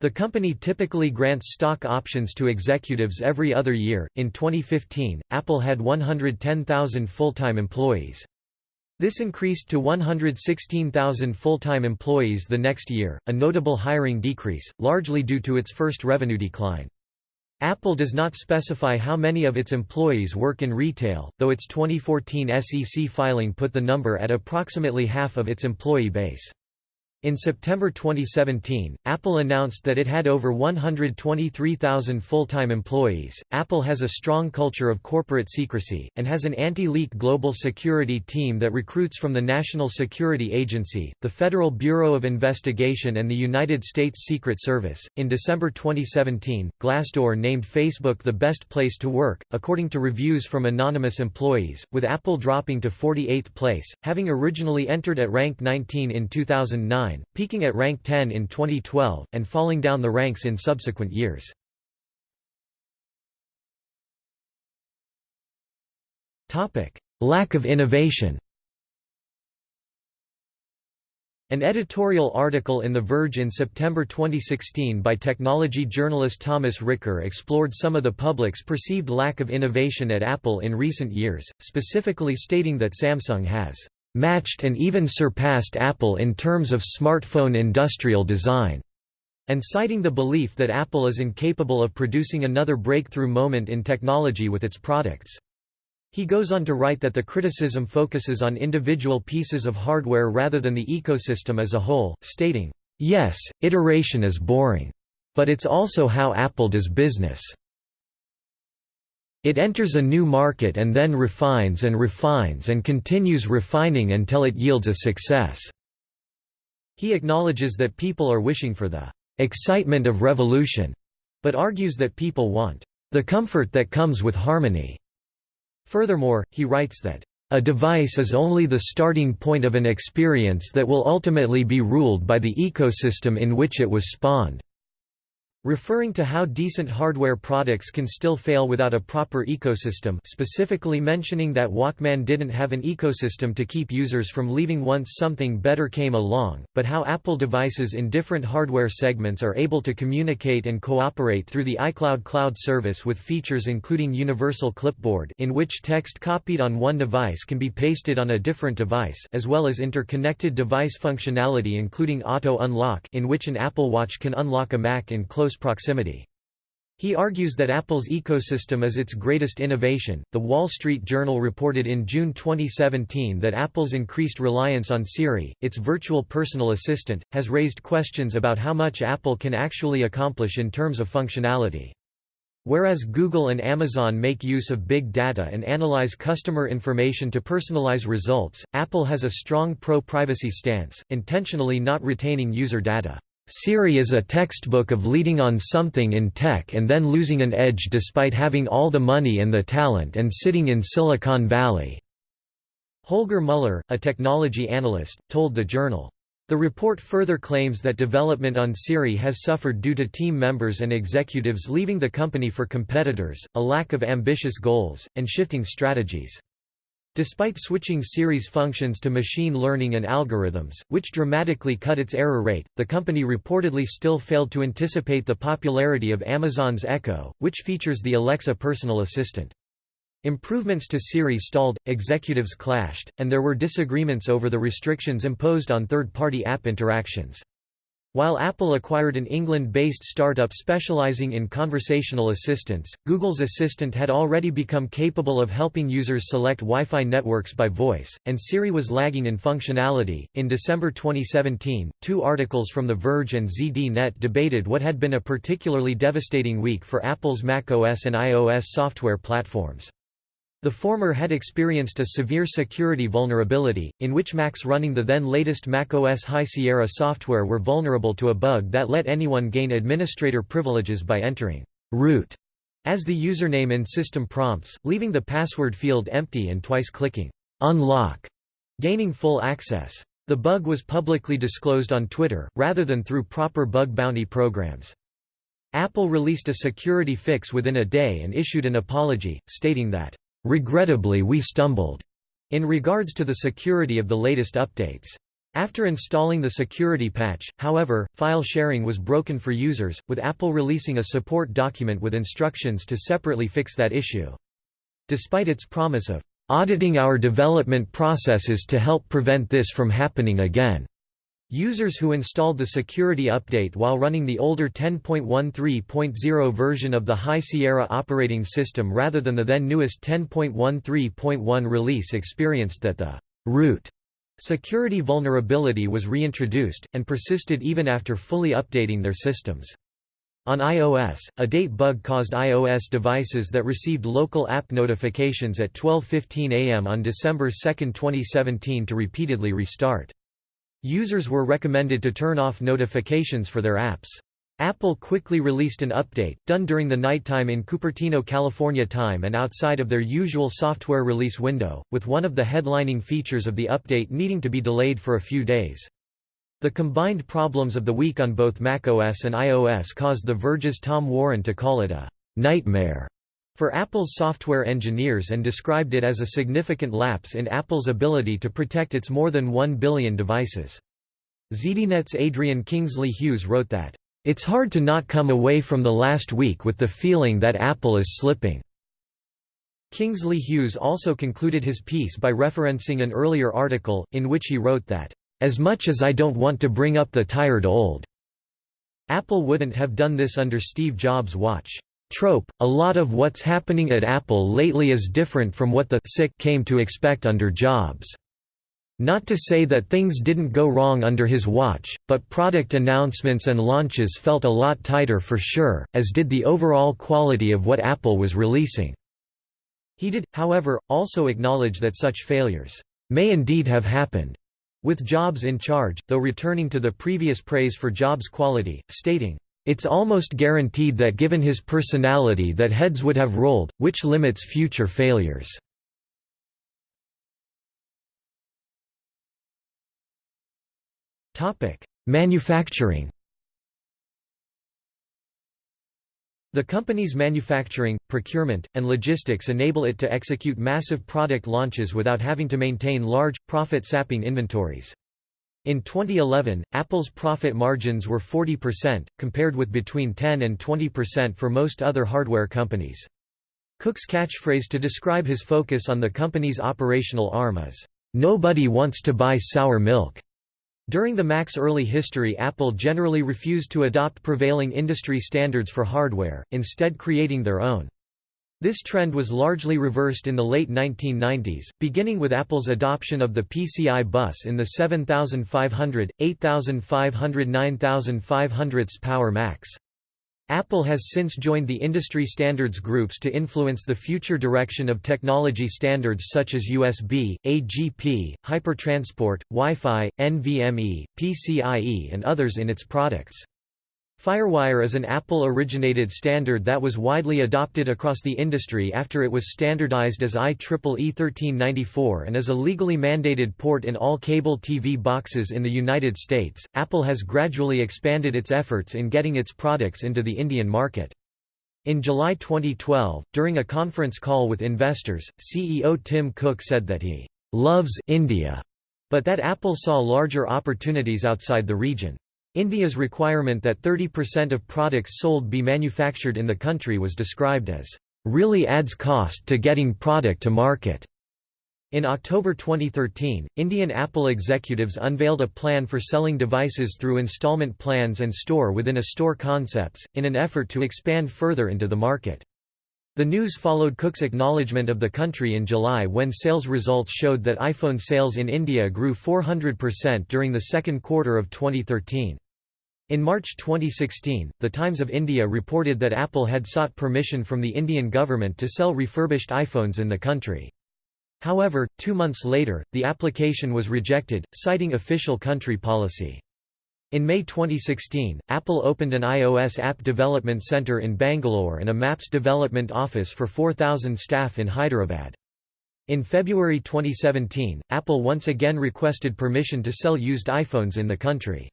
The company typically grants stock options to executives every other year. In 2015, Apple had 110,000 full-time employees. This increased to 116,000 full-time employees the next year, a notable hiring decrease, largely due to its first revenue decline. Apple does not specify how many of its employees work in retail, though its 2014 SEC filing put the number at approximately half of its employee base. In September 2017, Apple announced that it had over 123,000 full-time employees. Apple has a strong culture of corporate secrecy and has an anti-leak global security team that recruits from the National Security Agency, the Federal Bureau of Investigation and the United States Secret Service. In December 2017, Glassdoor named Facebook the best place to work, according to reviews from anonymous employees, with Apple dropping to 48th place, having originally entered at rank 19 in 2009 peaking at rank 10 in 2012, and falling down the ranks in subsequent years. Lack of innovation An editorial article in The Verge in September 2016 by technology journalist Thomas Ricker explored some of the public's perceived lack of innovation at Apple in recent years, specifically stating that Samsung has matched and even surpassed Apple in terms of smartphone industrial design, and citing the belief that Apple is incapable of producing another breakthrough moment in technology with its products. He goes on to write that the criticism focuses on individual pieces of hardware rather than the ecosystem as a whole, stating, "...yes, iteration is boring. But it's also how Apple does business." It enters a new market and then refines and refines and continues refining until it yields a success." He acknowledges that people are wishing for the "...excitement of revolution", but argues that people want "...the comfort that comes with harmony." Furthermore, he writes that a device is only the starting point of an experience that will ultimately be ruled by the ecosystem in which it was spawned. Referring to how decent hardware products can still fail without a proper ecosystem specifically mentioning that Walkman didn't have an ecosystem to keep users from leaving once something better came along, but how Apple devices in different hardware segments are able to communicate and cooperate through the iCloud cloud service with features including Universal Clipboard in which text copied on one device can be pasted on a different device as well as interconnected device functionality including Auto Unlock in which an Apple Watch can unlock a Mac in close close proximity. He argues that Apple's ecosystem is its greatest innovation. The Wall Street Journal reported in June 2017 that Apple's increased reliance on Siri, its virtual personal assistant, has raised questions about how much Apple can actually accomplish in terms of functionality. Whereas Google and Amazon make use of big data and analyze customer information to personalize results, Apple has a strong pro-privacy stance, intentionally not retaining user data. Siri is a textbook of leading on something in tech and then losing an edge despite having all the money and the talent and sitting in Silicon Valley." Holger Mueller, a technology analyst, told the Journal. The report further claims that development on Siri has suffered due to team members and executives leaving the company for competitors, a lack of ambitious goals, and shifting strategies. Despite switching Siri's functions to machine learning and algorithms, which dramatically cut its error rate, the company reportedly still failed to anticipate the popularity of Amazon's Echo, which features the Alexa personal assistant. Improvements to Siri stalled, executives clashed, and there were disagreements over the restrictions imposed on third-party app interactions. While Apple acquired an England-based startup specializing in conversational assistants, Google's Assistant had already become capable of helping users select Wi-Fi networks by voice, and Siri was lagging in functionality. In December 2017, two articles from The Verge and ZDNet debated what had been a particularly devastating week for Apple's macOS and iOS software platforms. The former had experienced a severe security vulnerability, in which Macs running the then latest macOS High Sierra software were vulnerable to a bug that let anyone gain administrator privileges by entering root as the username in system prompts, leaving the password field empty and twice clicking unlock, gaining full access. The bug was publicly disclosed on Twitter, rather than through proper bug bounty programs. Apple released a security fix within a day and issued an apology, stating that, "...regrettably we stumbled," in regards to the security of the latest updates. After installing the security patch, however, file sharing was broken for users, with Apple releasing a support document with instructions to separately fix that issue. Despite its promise of auditing our development processes to help prevent this from happening again. Users who installed the security update while running the older 10.13.0 version of the High Sierra operating system rather than the then newest 10.13.1 release experienced that the root Security vulnerability was reintroduced, and persisted even after fully updating their systems. On iOS, a date bug caused iOS devices that received local app notifications at 12.15 am on December 2, 2017 to repeatedly restart. Users were recommended to turn off notifications for their apps. Apple quickly released an update, done during the nighttime in Cupertino, California time and outside of their usual software release window, with one of the headlining features of the update needing to be delayed for a few days. The combined problems of the week on both macOS and iOS caused The Verge's Tom Warren to call it a «nightmare» for Apple's software engineers and described it as a significant lapse in Apple's ability to protect its more than 1 billion devices. ZDNet's Adrian Kingsley Hughes wrote that it's hard to not come away from the last week with the feeling that Apple is slipping." Kingsley Hughes also concluded his piece by referencing an earlier article, in which he wrote that, "...as much as I don't want to bring up the tired old," Apple wouldn't have done this under Steve Jobs' watch. Trope, a lot of what's happening at Apple lately is different from what the sick came to expect under Jobs. Not to say that things didn't go wrong under his watch, but product announcements and launches felt a lot tighter for sure, as did the overall quality of what Apple was releasing. He did, however, also acknowledge that such failures may indeed have happened, with Jobs in charge, though returning to the previous praise for Jobs' quality, stating, "...it's almost guaranteed that given his personality that heads would have rolled, which limits future failures." Manufacturing. The company's manufacturing, procurement, and logistics enable it to execute massive product launches without having to maintain large, profit-sapping inventories. In 2011, Apple's profit margins were 40%, compared with between 10 and 20% for most other hardware companies. Cook's catchphrase to describe his focus on the company's operational arm is, "'Nobody wants to buy sour milk'". During the Mac's early history Apple generally refused to adopt prevailing industry standards for hardware, instead creating their own. This trend was largely reversed in the late 1990s, beginning with Apple's adoption of the PCI bus in the 7500, 8500 9500 Power Macs. Apple has since joined the industry standards groups to influence the future direction of technology standards such as USB, AGP, Hypertransport, Wi-Fi, NVMe, PCIe and others in its products. FireWire is an Apple-originated standard that was widely adopted across the industry after it was standardized as IEEE 1394 and is a legally mandated port in all cable TV boxes in the United States. Apple has gradually expanded its efforts in getting its products into the Indian market. In July 2012, during a conference call with investors, CEO Tim Cook said that he loves India, but that Apple saw larger opportunities outside the region. India's requirement that 30% of products sold be manufactured in the country was described as, "...really adds cost to getting product to market." In October 2013, Indian Apple executives unveiled a plan for selling devices through installment plans and store-within-a-store concepts, in an effort to expand further into the market. The news followed Cook's acknowledgement of the country in July when sales results showed that iPhone sales in India grew 400% during the second quarter of 2013. In March 2016, The Times of India reported that Apple had sought permission from the Indian government to sell refurbished iPhones in the country. However, two months later, the application was rejected, citing official country policy. In May 2016, Apple opened an iOS app development center in Bangalore and a Maps development office for 4,000 staff in Hyderabad. In February 2017, Apple once again requested permission to sell used iPhones in the country.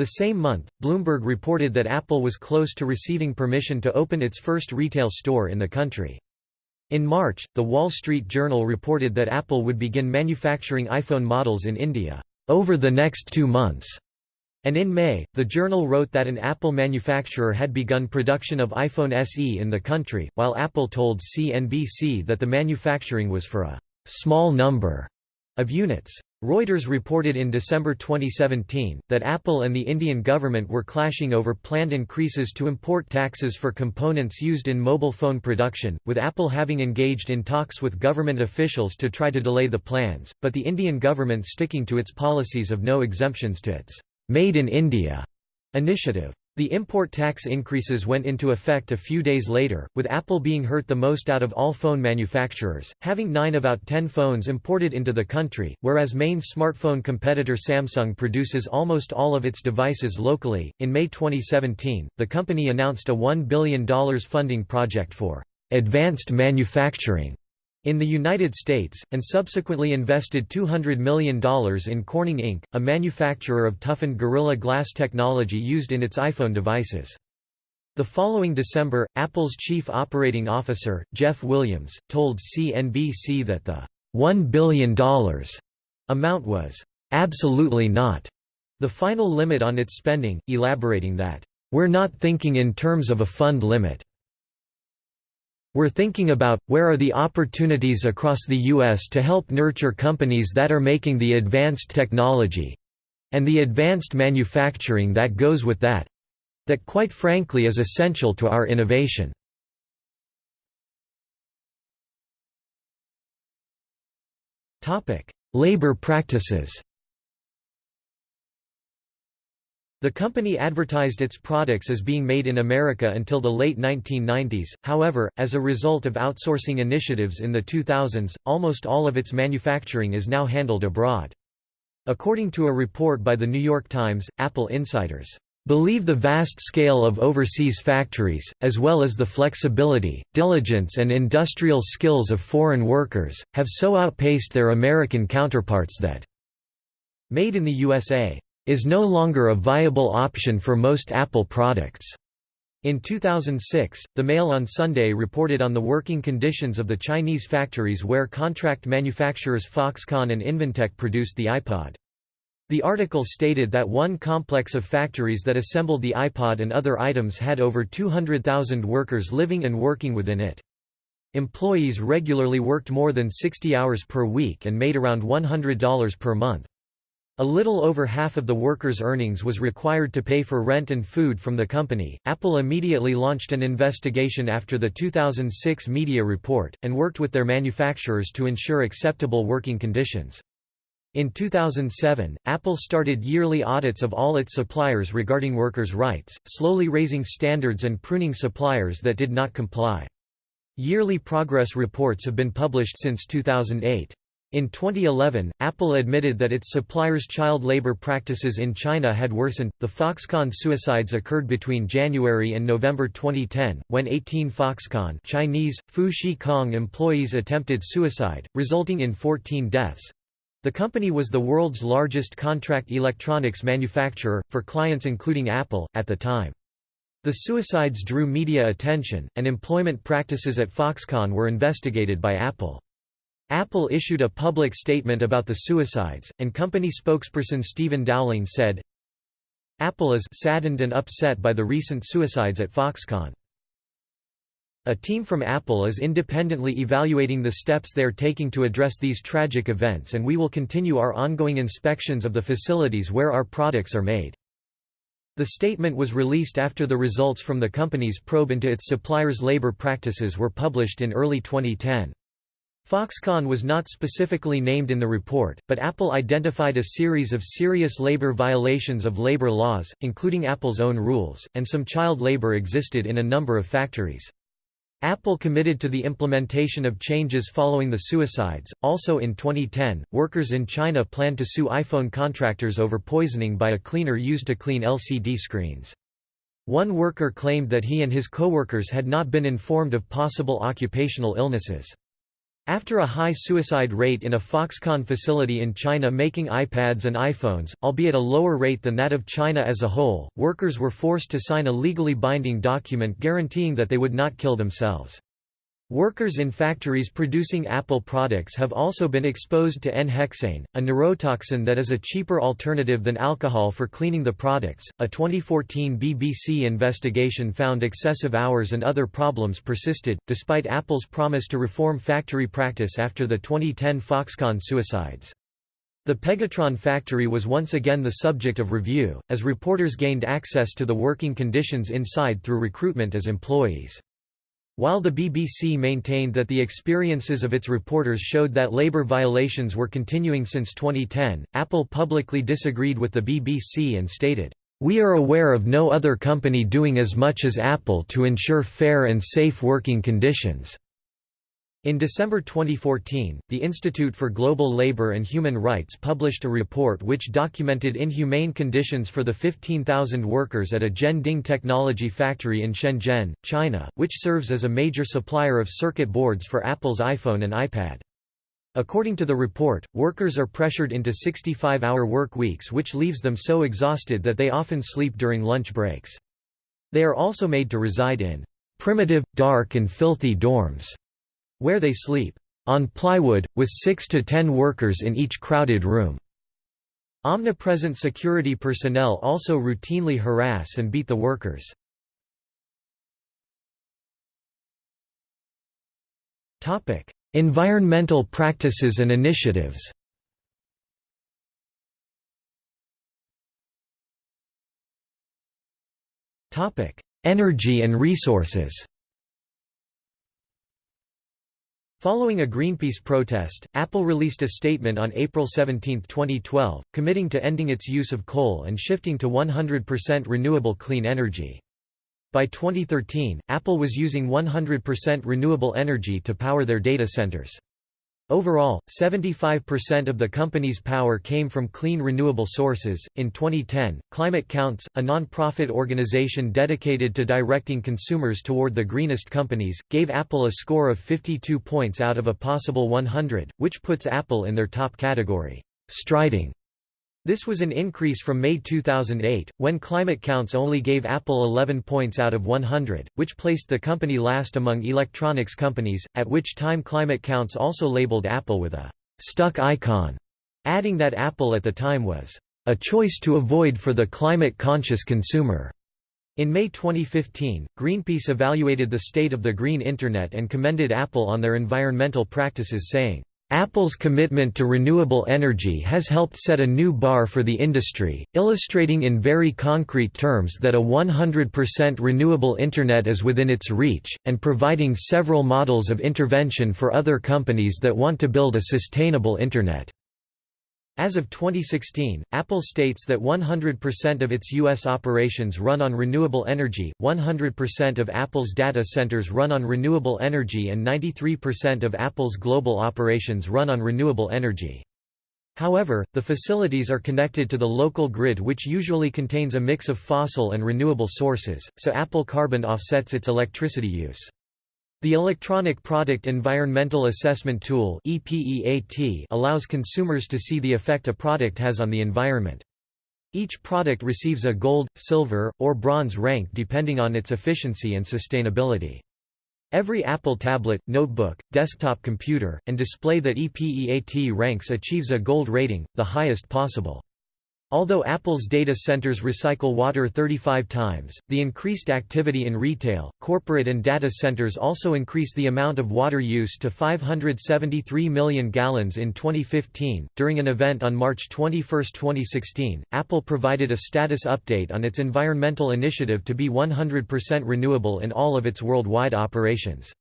The same month, Bloomberg reported that Apple was close to receiving permission to open its first retail store in the country. In March, The Wall Street Journal reported that Apple would begin manufacturing iPhone models in India, "...over the next two months." And in May, the journal wrote that an Apple manufacturer had begun production of iPhone SE in the country, while Apple told CNBC that the manufacturing was for a «small number» of units. Reuters reported in December 2017, that Apple and the Indian government were clashing over planned increases to import taxes for components used in mobile phone production, with Apple having engaged in talks with government officials to try to delay the plans, but the Indian government sticking to its policies of no exemptions to its Made in India initiative. The import tax increases went into effect a few days later, with Apple being hurt the most out of all phone manufacturers, having 9 of out 10 phones imported into the country, whereas main smartphone competitor Samsung produces almost all of its devices locally. In May 2017, the company announced a $1 billion funding project for advanced manufacturing in the United States, and subsequently invested $200 million in Corning Inc., a manufacturer of toughened Gorilla Glass technology used in its iPhone devices. The following December, Apple's chief operating officer, Jeff Williams, told CNBC that the $1 billion amount was absolutely not the final limit on its spending, elaborating that, We're not thinking in terms of a fund limit. We're thinking about, where are the opportunities across the U.S. to help nurture companies that are making the advanced technology—and the advanced manufacturing that goes with that—that quite frankly is essential to our innovation. Labor practices The company advertised its products as being made in America until the late 1990s, however, as a result of outsourcing initiatives in the 2000s, almost all of its manufacturing is now handled abroad. According to a report by The New York Times, Apple insiders believe the vast scale of overseas factories, as well as the flexibility, diligence and industrial skills of foreign workers, have so outpaced their American counterparts that made in the USA is no longer a viable option for most Apple products. In 2006, The Mail on Sunday reported on the working conditions of the Chinese factories where contract manufacturers Foxconn and Inventec produced the iPod. The article stated that one complex of factories that assembled the iPod and other items had over 200,000 workers living and working within it. Employees regularly worked more than 60 hours per week and made around $100 per month. A little over half of the workers' earnings was required to pay for rent and food from the company. Apple immediately launched an investigation after the 2006 media report, and worked with their manufacturers to ensure acceptable working conditions. In 2007, Apple started yearly audits of all its suppliers regarding workers' rights, slowly raising standards and pruning suppliers that did not comply. Yearly progress reports have been published since 2008. In 2011, Apple admitted that its suppliers' child labor practices in China had worsened. The Foxconn suicides occurred between January and November 2010, when 18 Foxconn Chinese, Fu employees attempted suicide, resulting in 14 deaths. The company was the world's largest contract electronics manufacturer, for clients including Apple, at the time. The suicides drew media attention, and employment practices at Foxconn were investigated by Apple. Apple issued a public statement about the suicides, and company spokesperson Stephen Dowling said, Apple is saddened and upset by the recent suicides at Foxconn. A team from Apple is independently evaluating the steps they are taking to address these tragic events and we will continue our ongoing inspections of the facilities where our products are made. The statement was released after the results from the company's probe into its suppliers' labor practices were published in early 2010. Foxconn was not specifically named in the report, but Apple identified a series of serious labor violations of labor laws, including Apple's own rules, and some child labor existed in a number of factories. Apple committed to the implementation of changes following the suicides. Also in 2010, workers in China planned to sue iPhone contractors over poisoning by a cleaner used to clean LCD screens. One worker claimed that he and his coworkers had not been informed of possible occupational illnesses. After a high suicide rate in a Foxconn facility in China making iPads and iPhones, albeit a lower rate than that of China as a whole, workers were forced to sign a legally binding document guaranteeing that they would not kill themselves. Workers in factories producing Apple products have also been exposed to N-hexane, a neurotoxin that is a cheaper alternative than alcohol for cleaning the products. A 2014 BBC investigation found excessive hours and other problems persisted, despite Apple's promise to reform factory practice after the 2010 Foxconn suicides. The Pegatron factory was once again the subject of review, as reporters gained access to the working conditions inside through recruitment as employees. While the BBC maintained that the experiences of its reporters showed that labour violations were continuing since 2010, Apple publicly disagreed with the BBC and stated, "...we are aware of no other company doing as much as Apple to ensure fair and safe working conditions." In December 2014, the Institute for Global Labor and Human Rights published a report which documented inhumane conditions for the 15,000 workers at a Zhen Ding technology factory in Shenzhen, China, which serves as a major supplier of circuit boards for Apple's iPhone and iPad. According to the report, workers are pressured into 65-hour work weeks which leaves them so exhausted that they often sleep during lunch breaks. They are also made to reside in primitive, dark and filthy dorms where they sleep on plywood, with six to ten workers in each crowded room. Omnipresent security personnel also routinely harass and beat the workers. environmental practices and initiatives Energy and resources Following a Greenpeace protest, Apple released a statement on April 17, 2012, committing to ending its use of coal and shifting to 100% renewable clean energy. By 2013, Apple was using 100% renewable energy to power their data centers. Overall, 75% of the company's power came from clean renewable sources. In 2010, Climate Counts, a non-profit organization dedicated to directing consumers toward the greenest companies, gave Apple a score of 52 points out of a possible 100, which puts Apple in their top category, striding this was an increase from May 2008, when Climate Counts only gave Apple 11 points out of 100, which placed the company last among electronics companies, at which time Climate Counts also labeled Apple with a «stuck icon», adding that Apple at the time was «a choice to avoid for the climate-conscious consumer». In May 2015, Greenpeace evaluated the state of the green Internet and commended Apple on their environmental practices saying, Apple's commitment to renewable energy has helped set a new bar for the industry, illustrating in very concrete terms that a 100% renewable Internet is within its reach, and providing several models of intervention for other companies that want to build a sustainable Internet. As of 2016, Apple states that 100% of its U.S. operations run on renewable energy, 100% of Apple's data centers run on renewable energy and 93% of Apple's global operations run on renewable energy. However, the facilities are connected to the local grid which usually contains a mix of fossil and renewable sources, so Apple carbon offsets its electricity use. The Electronic Product Environmental Assessment Tool allows consumers to see the effect a product has on the environment. Each product receives a gold, silver, or bronze rank depending on its efficiency and sustainability. Every Apple tablet, notebook, desktop computer, and display that EPEAT ranks achieves a gold rating, the highest possible. Although Apple's data centers recycle water 35 times, the increased activity in retail, corporate and data centers also increase the amount of water use to 573 million gallons in 2015. During an event on March 21, 2016, Apple provided a status update on its environmental initiative to be 100% renewable in all of its worldwide operations.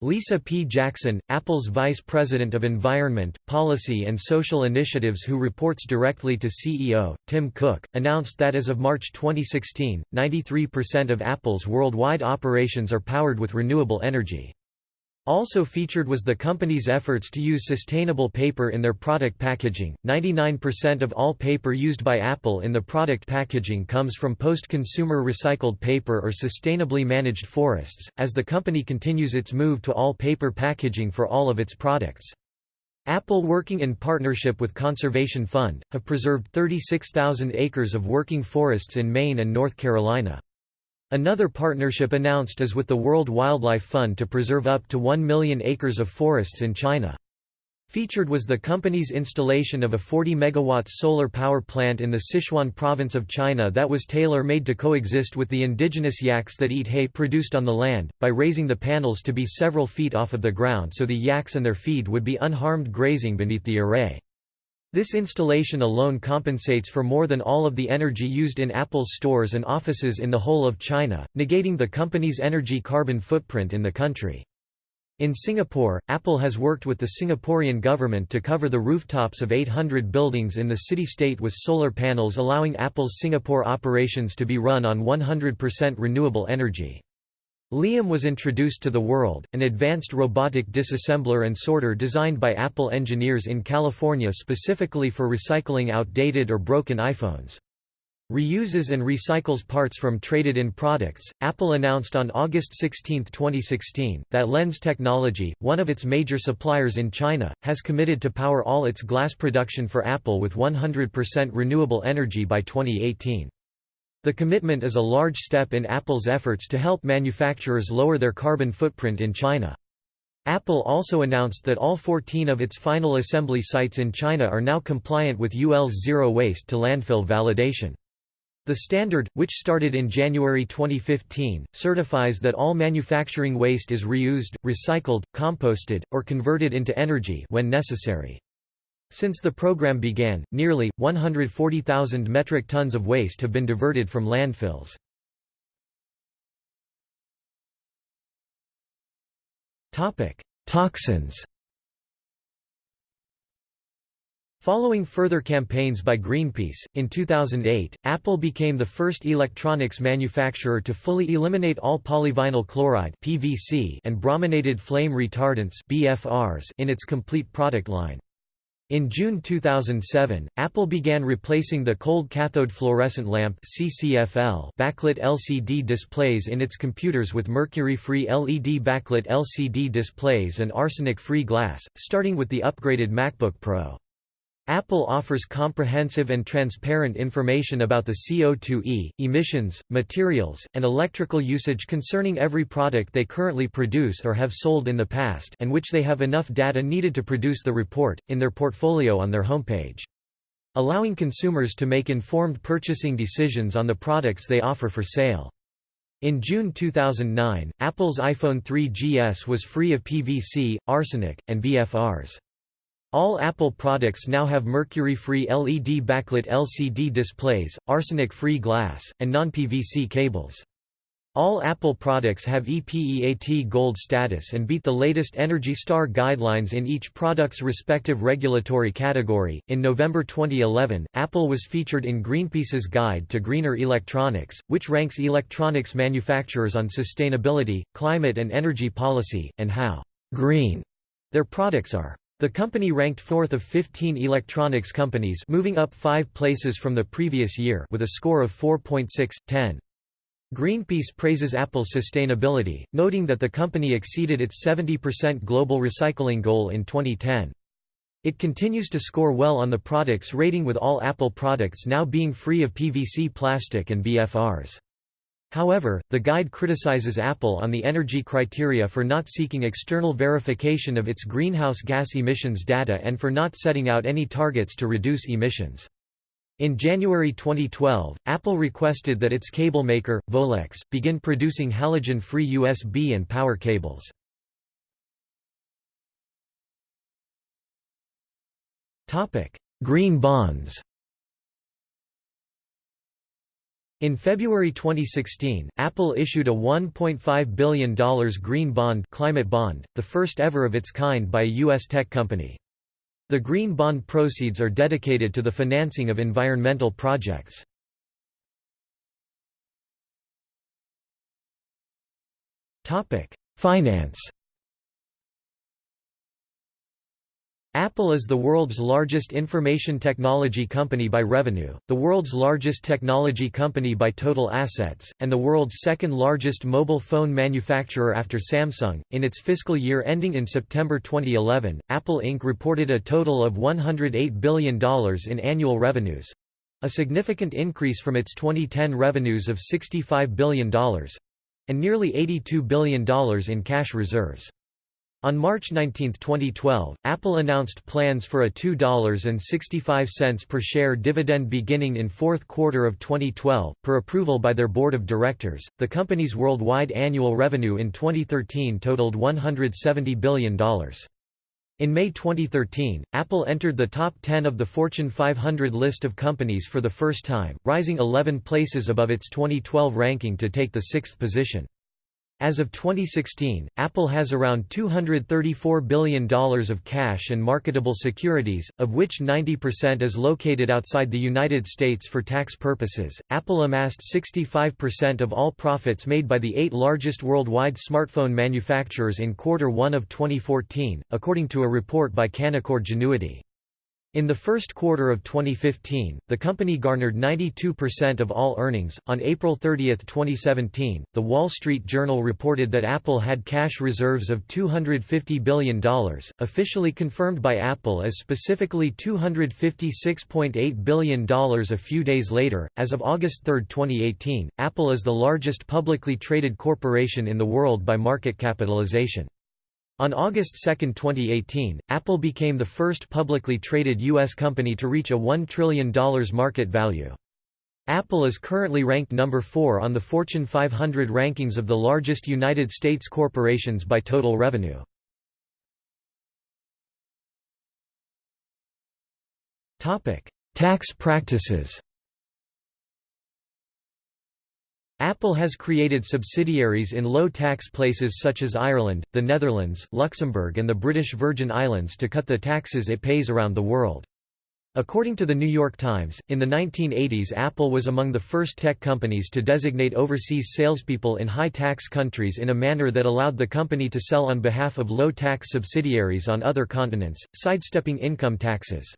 Lisa P. Jackson, Apple's Vice President of Environment, Policy and Social Initiatives who reports directly to CEO, Tim Cook, announced that as of March 2016, 93% of Apple's worldwide operations are powered with renewable energy. Also featured was the company's efforts to use sustainable paper in their product packaging. 99% of all paper used by Apple in the product packaging comes from post consumer recycled paper or sustainably managed forests, as the company continues its move to all paper packaging for all of its products. Apple working in partnership with Conservation Fund, have preserved 36,000 acres of working forests in Maine and North Carolina. Another partnership announced is with the World Wildlife Fund to preserve up to 1 million acres of forests in China. Featured was the company's installation of a 40 MW solar power plant in the Sichuan province of China that was tailor-made to coexist with the indigenous yaks that eat hay produced on the land, by raising the panels to be several feet off of the ground so the yaks and their feed would be unharmed grazing beneath the array. This installation alone compensates for more than all of the energy used in Apple's stores and offices in the whole of China, negating the company's energy carbon footprint in the country. In Singapore, Apple has worked with the Singaporean government to cover the rooftops of 800 buildings in the city-state with solar panels allowing Apple's Singapore operations to be run on 100% renewable energy. Liam was introduced to the world, an advanced robotic disassembler and sorter designed by Apple engineers in California specifically for recycling outdated or broken iPhones. Reuses and recycles parts from traded-in products. Apple announced on August 16, 2016, that Lens Technology, one of its major suppliers in China, has committed to power all its glass production for Apple with 100% renewable energy by 2018. The commitment is a large step in Apple's efforts to help manufacturers lower their carbon footprint in China. Apple also announced that all 14 of its final assembly sites in China are now compliant with UL's zero waste to landfill validation. The standard, which started in January 2015, certifies that all manufacturing waste is reused, recycled, composted, or converted into energy when necessary. Since the program began, nearly, 140,000 metric tons of waste have been diverted from landfills. Topic: Toxins Following further campaigns by Greenpeace, in 2008, Apple became the first electronics manufacturer to fully eliminate all polyvinyl chloride (PVC) and brominated flame retardants (BFRs) in its complete product line. In June 2007, Apple began replacing the cold cathode fluorescent lamp CCFL backlit LCD displays in its computers with mercury-free LED backlit LCD displays and arsenic-free glass, starting with the upgraded MacBook Pro. Apple offers comprehensive and transparent information about the CO2e, emissions, materials, and electrical usage concerning every product they currently produce or have sold in the past and which they have enough data needed to produce the report, in their portfolio on their homepage. Allowing consumers to make informed purchasing decisions on the products they offer for sale. In June 2009, Apple's iPhone 3GS was free of PVC, arsenic, and BFRs. All Apple products now have mercury-free LED backlit LCD displays, arsenic-free glass, and non-PVC cables. All Apple products have EPEAT Gold status and beat the latest Energy Star guidelines in each product's respective regulatory category. In November 2011, Apple was featured in Greenpeace's Guide to Greener Electronics, which ranks electronics manufacturers on sustainability, climate and energy policy, and how green their products are. The company ranked fourth of 15 electronics companies moving up five places from the previous year with a score of 4.6/10. Greenpeace praises Apple's sustainability, noting that the company exceeded its 70% global recycling goal in 2010. It continues to score well on the products rating with all Apple products now being free of PVC plastic and BFRs. However, the guide criticizes Apple on the energy criteria for not seeking external verification of its greenhouse gas emissions data and for not setting out any targets to reduce emissions. In January 2012, Apple requested that its cable maker, Volex, begin producing halogen-free USB and power cables. Green bonds In February 2016, Apple issued a $1.5 billion green bond, climate bond, the first ever of its kind by a U.S. tech company. The green bond proceeds are dedicated to the financing of environmental projects. Finance Apple is the world's largest information technology company by revenue, the world's largest technology company by total assets, and the world's second largest mobile phone manufacturer after Samsung. In its fiscal year ending in September 2011, Apple Inc. reported a total of $108 billion in annual revenues a significant increase from its 2010 revenues of $65 billion and nearly $82 billion in cash reserves. On March 19, 2012, Apple announced plans for a $2.65 per share dividend beginning in fourth quarter of 2012, per approval by their board of directors. The company's worldwide annual revenue in 2013 totaled $170 billion. In May 2013, Apple entered the top 10 of the Fortune 500 list of companies for the first time, rising 11 places above its 2012 ranking to take the sixth position. As of 2016, Apple has around $234 billion of cash and marketable securities, of which 90% is located outside the United States for tax purposes. Apple amassed 65% of all profits made by the eight largest worldwide smartphone manufacturers in quarter one of 2014, according to a report by Canaccord Genuity. In the first quarter of 2015, the company garnered 92% of all earnings. On April 30, 2017, The Wall Street Journal reported that Apple had cash reserves of $250 billion, officially confirmed by Apple as specifically $256.8 billion a few days later. As of August 3, 2018, Apple is the largest publicly traded corporation in the world by market capitalization. On August 2, 2018, Apple became the first publicly traded U.S. company to reach a $1 trillion market value. Apple is currently ranked number 4 on the Fortune 500 rankings of the largest United States corporations by total revenue. Tax practices Apple has created subsidiaries in low-tax places such as Ireland, the Netherlands, Luxembourg and the British Virgin Islands to cut the taxes it pays around the world. According to the New York Times, in the 1980s Apple was among the first tech companies to designate overseas salespeople in high-tax countries in a manner that allowed the company to sell on behalf of low-tax subsidiaries on other continents, sidestepping income taxes.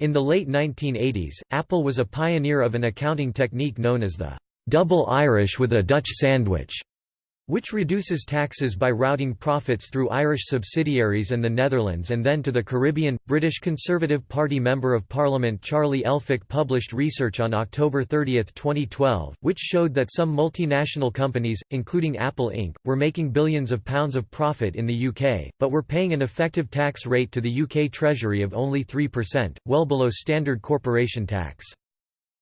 In the late 1980s, Apple was a pioneer of an accounting technique known as the double Irish with a Dutch sandwich, which reduces taxes by routing profits through Irish subsidiaries and the Netherlands and then to the Caribbean. British Conservative Party Member of Parliament Charlie Elphicke published research on October 30, 2012, which showed that some multinational companies, including Apple Inc., were making billions of pounds of profit in the UK, but were paying an effective tax rate to the UK Treasury of only 3%, well below standard corporation tax.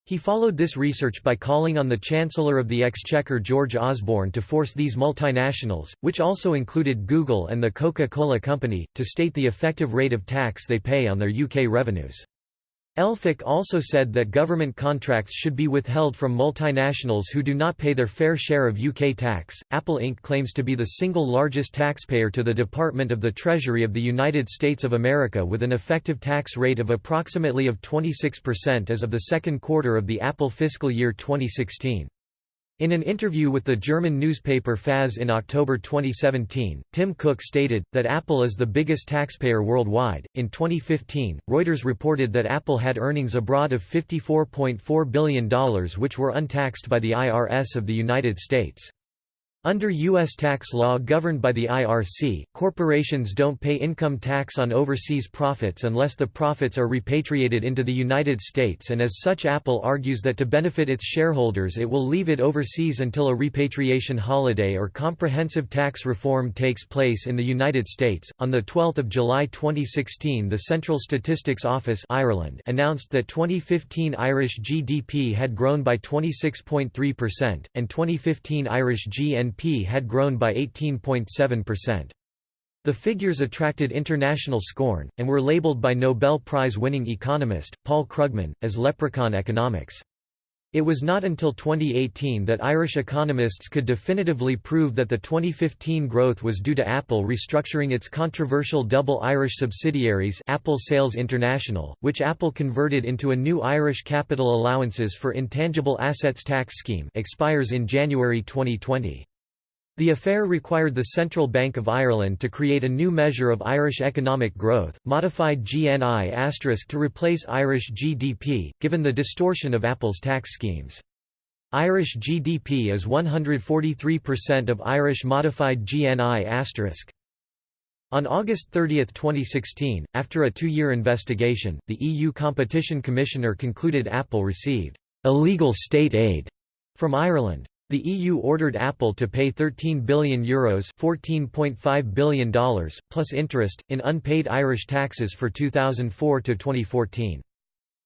He followed this research by calling on the Chancellor of the Exchequer George Osborne to force these multinationals, which also included Google and the Coca-Cola Company, to state the effective rate of tax they pay on their UK revenues. Elphicke also said that government contracts should be withheld from multinationals who do not pay their fair share of UK tax. Apple Inc. claims to be the single largest taxpayer to the Department of the Treasury of the United States of America with an effective tax rate of approximately of 26% as of the second quarter of the Apple fiscal year 2016. In an interview with the German newspaper FAZ in October 2017, Tim Cook stated, that Apple is the biggest taxpayer worldwide. In 2015, Reuters reported that Apple had earnings abroad of $54.4 billion which were untaxed by the IRS of the United States. Under U.S. tax law governed by the IRC, corporations don't pay income tax on overseas profits unless the profits are repatriated into the United States and as such Apple argues that to benefit its shareholders it will leave it overseas until a repatriation holiday or comprehensive tax reform takes place in the United States. On 12 July 2016 the Central Statistics Office Ireland announced that 2015 Irish GDP had grown by 26.3%, and 2015 Irish GNP BNP had grown by 18.7%. The figures attracted international scorn, and were labeled by Nobel Prize-winning economist, Paul Krugman, as leprechaun economics. It was not until 2018 that Irish economists could definitively prove that the 2015 growth was due to Apple restructuring its controversial double Irish subsidiaries Apple Sales International, which Apple converted into a new Irish capital allowances for intangible assets tax scheme expires in January 2020. The affair required the Central Bank of Ireland to create a new measure of Irish economic growth, modified GNI** to replace Irish GDP, given the distortion of Apple's tax schemes. Irish GDP is 143% of Irish modified GNI*. On August 30, 2016, after a two-year investigation, the EU Competition Commissioner concluded Apple received illegal state aid from Ireland. The EU ordered Apple to pay €13 billion, Euros $14.5 billion plus interest, in unpaid Irish taxes for 2004 to 2014.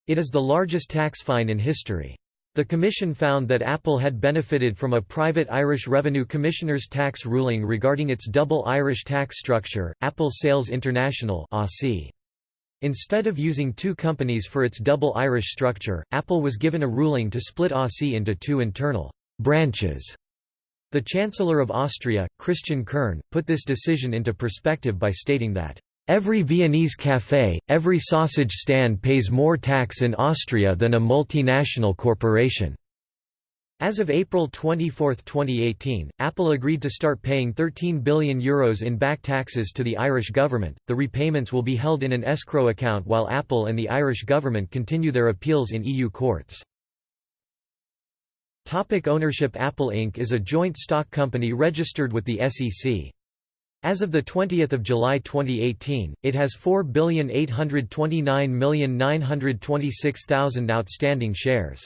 It is the largest tax fine in history. The Commission found that Apple had benefited from a private Irish Revenue Commissioner's tax ruling regarding its double Irish tax structure, Apple Sales International Instead of using two companies for its double Irish structure, Apple was given a ruling to split AUSI into two internal branches. The Chancellor of Austria, Christian Kern, put this decision into perspective by stating that, "...every Viennese café, every sausage stand pays more tax in Austria than a multinational corporation." As of April 24, 2018, Apple agreed to start paying €13 billion Euros in back taxes to the Irish government. The repayments will be held in an escrow account while Apple and the Irish government continue their appeals in EU courts. Topic ownership Apple Inc. is a joint stock company registered with the SEC. As of 20 July 2018, it has 4,829,926,000 outstanding shares.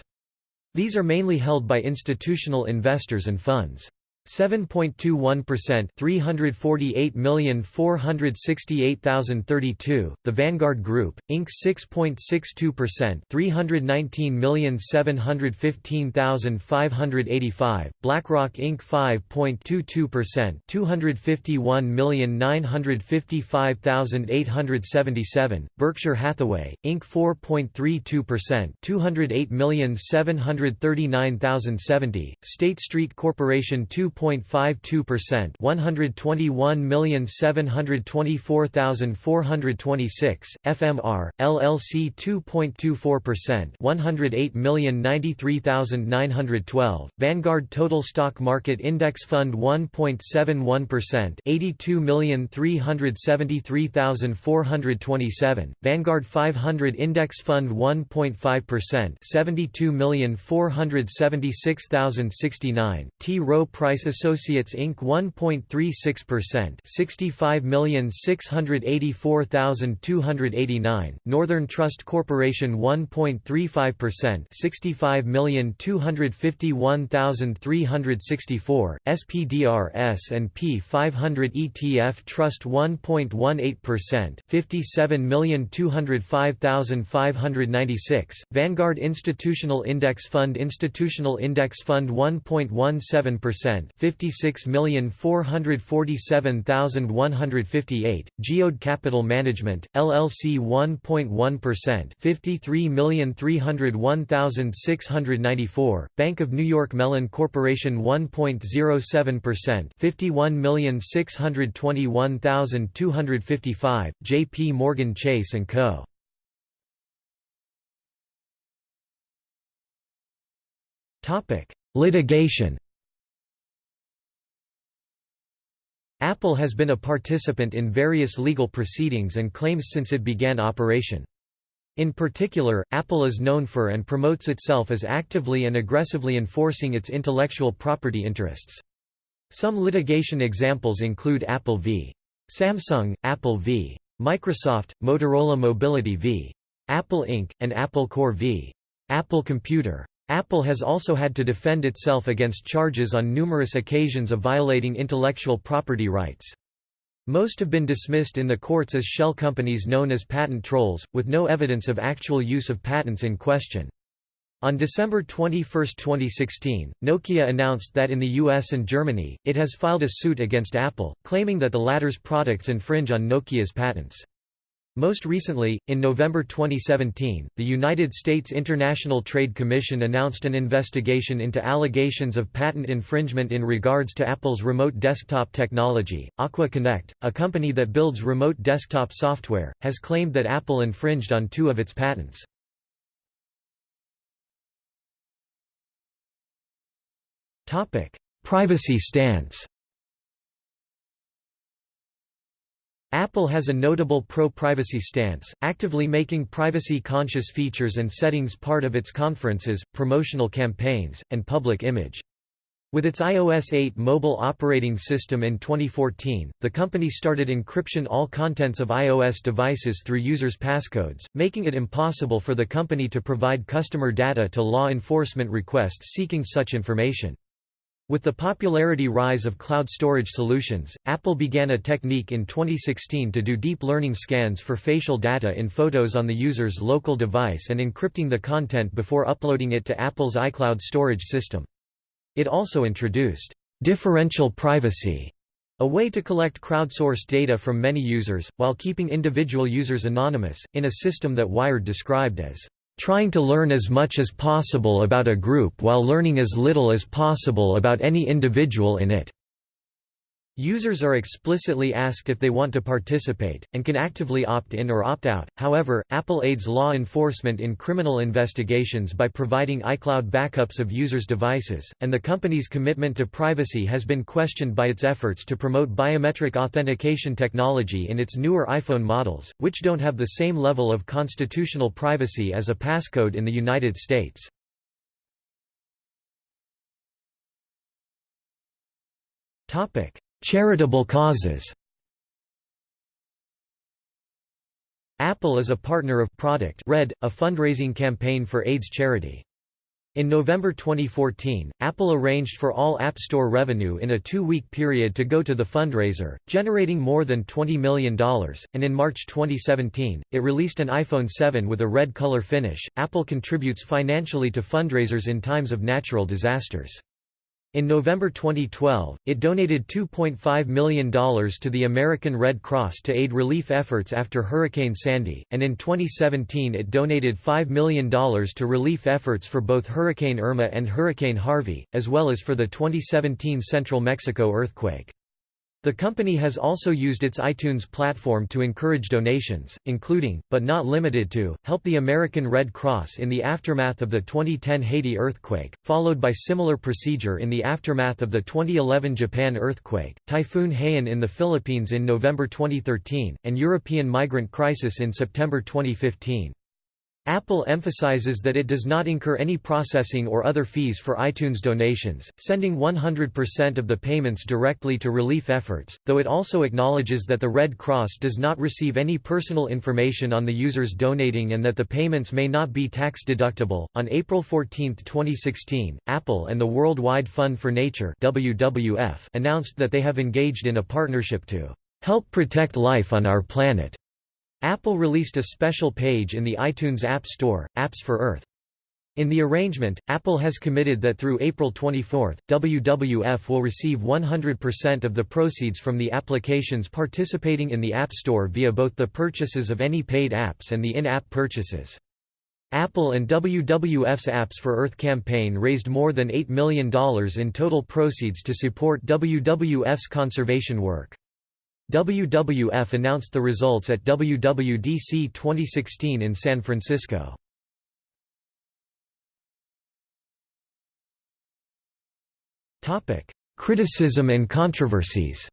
These are mainly held by institutional investors and funds. 7.21% 348,468,032 The Vanguard Group Inc. 6.62% 319,715,585 BlackRock Inc. 5.22% 251,955,877 Berkshire Hathaway Inc. 4.32% 208,739,070 State Street Corporation 2 2.52% 121,724,426 FMR LLC 2.24% 108,093,912 Vanguard Total Stock Market Index Fund 1.71% 82,373,427 Vanguard 500 Index Fund 1.5% 72,476,069 T. Rowe Price Associates Inc. 1.36% 65,684,289, Northern Trust Corporation 1.35% 65,251,364, SPDR S&P 500 ETF Trust 1.18% 57,205,596, Vanguard Institutional Index Fund Institutional Index Fund 1.17% 56,447,158, Geode Capital Management, LLC 1.1% 53,301,694, Bank of New York Mellon Corporation 1.07% 51,621,255, J.P. Morgan Chase & Co. Litigation Apple has been a participant in various legal proceedings and claims since it began operation. In particular, Apple is known for and promotes itself as actively and aggressively enforcing its intellectual property interests. Some litigation examples include Apple v. Samsung, Apple v. Microsoft, Motorola Mobility v. Apple Inc., and Apple Corps v. Apple Computer. Apple has also had to defend itself against charges on numerous occasions of violating intellectual property rights. Most have been dismissed in the courts as shell companies known as patent trolls, with no evidence of actual use of patents in question. On December 21, 2016, Nokia announced that in the US and Germany, it has filed a suit against Apple, claiming that the latter's products infringe on Nokia's patents. Most recently, in November 2017, the United States International Trade Commission announced an investigation into allegations of patent infringement in regards to Apple's remote desktop technology. Aqua Connect, a company that builds remote desktop software, has claimed that Apple infringed on two of its patents. Topic: Privacy stance Apple has a notable pro-privacy stance, actively making privacy-conscious features and settings part of its conferences, promotional campaigns, and public image. With its iOS 8 mobile operating system in 2014, the company started encryption all contents of iOS devices through users' passcodes, making it impossible for the company to provide customer data to law enforcement requests seeking such information. With the popularity rise of cloud storage solutions, Apple began a technique in 2016 to do deep learning scans for facial data in photos on the user's local device and encrypting the content before uploading it to Apple's iCloud storage system. It also introduced differential privacy, a way to collect crowdsourced data from many users, while keeping individual users anonymous, in a system that Wired described as trying to learn as much as possible about a group while learning as little as possible about any individual in it. Users are explicitly asked if they want to participate, and can actively opt in or opt out. However, Apple aids law enforcement in criminal investigations by providing iCloud backups of users' devices, and the company's commitment to privacy has been questioned by its efforts to promote biometric authentication technology in its newer iPhone models, which don't have the same level of constitutional privacy as a passcode in the United States. Topic: Charitable causes Apple is a partner of Product Red, a fundraising campaign for AIDS charity. In November 2014, Apple arranged for all App Store revenue in a two-week period to go to the fundraiser, generating more than $20 million, and in March 2017, it released an iPhone 7 with a red color finish. Apple contributes financially to fundraisers in times of natural disasters. In November 2012, it donated $2.5 million to the American Red Cross to aid relief efforts after Hurricane Sandy, and in 2017 it donated $5 million to relief efforts for both Hurricane Irma and Hurricane Harvey, as well as for the 2017 Central Mexico earthquake. The company has also used its iTunes platform to encourage donations, including, but not limited to, help the American Red Cross in the aftermath of the 2010 Haiti earthquake, followed by similar procedure in the aftermath of the 2011 Japan earthquake, Typhoon Haiyan in the Philippines in November 2013, and European migrant crisis in September 2015. Apple emphasizes that it does not incur any processing or other fees for iTunes donations, sending 100% of the payments directly to relief efforts, though it also acknowledges that the Red Cross does not receive any personal information on the users donating and that the payments may not be tax deductible. On April 14, 2016, Apple and the Worldwide Fund for Nature (WWF) announced that they have engaged in a partnership to help protect life on our planet. Apple released a special page in the iTunes App Store, Apps for Earth. In the arrangement, Apple has committed that through April 24, WWF will receive 100% of the proceeds from the applications participating in the App Store via both the purchases of any paid apps and the in-app purchases. Apple and WWF's Apps for Earth campaign raised more than $8 million in total proceeds to support WWF's conservation work. WWF announced the results at WWDC 2016 in San Francisco. Criticism and controversies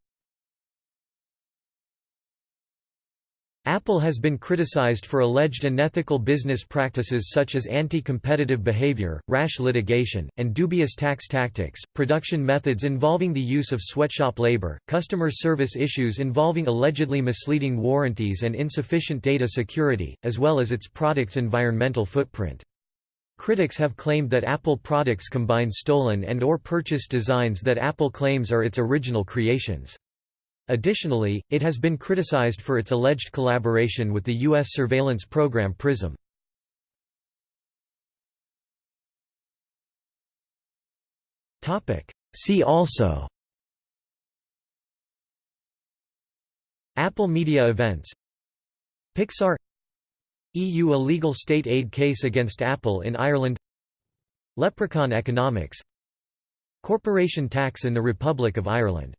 Apple has been criticized for alleged unethical business practices such as anti-competitive behavior, rash litigation, and dubious tax tactics, production methods involving the use of sweatshop labor, customer service issues involving allegedly misleading warranties and insufficient data security, as well as its products' environmental footprint. Critics have claimed that Apple products combine stolen and or purchased designs that Apple claims are its original creations. Additionally, it has been criticized for its alleged collaboration with the U.S. surveillance program PRISM. See also Apple Media Events Pixar EU illegal state aid case against Apple in Ireland Leprechaun economics Corporation tax in the Republic of Ireland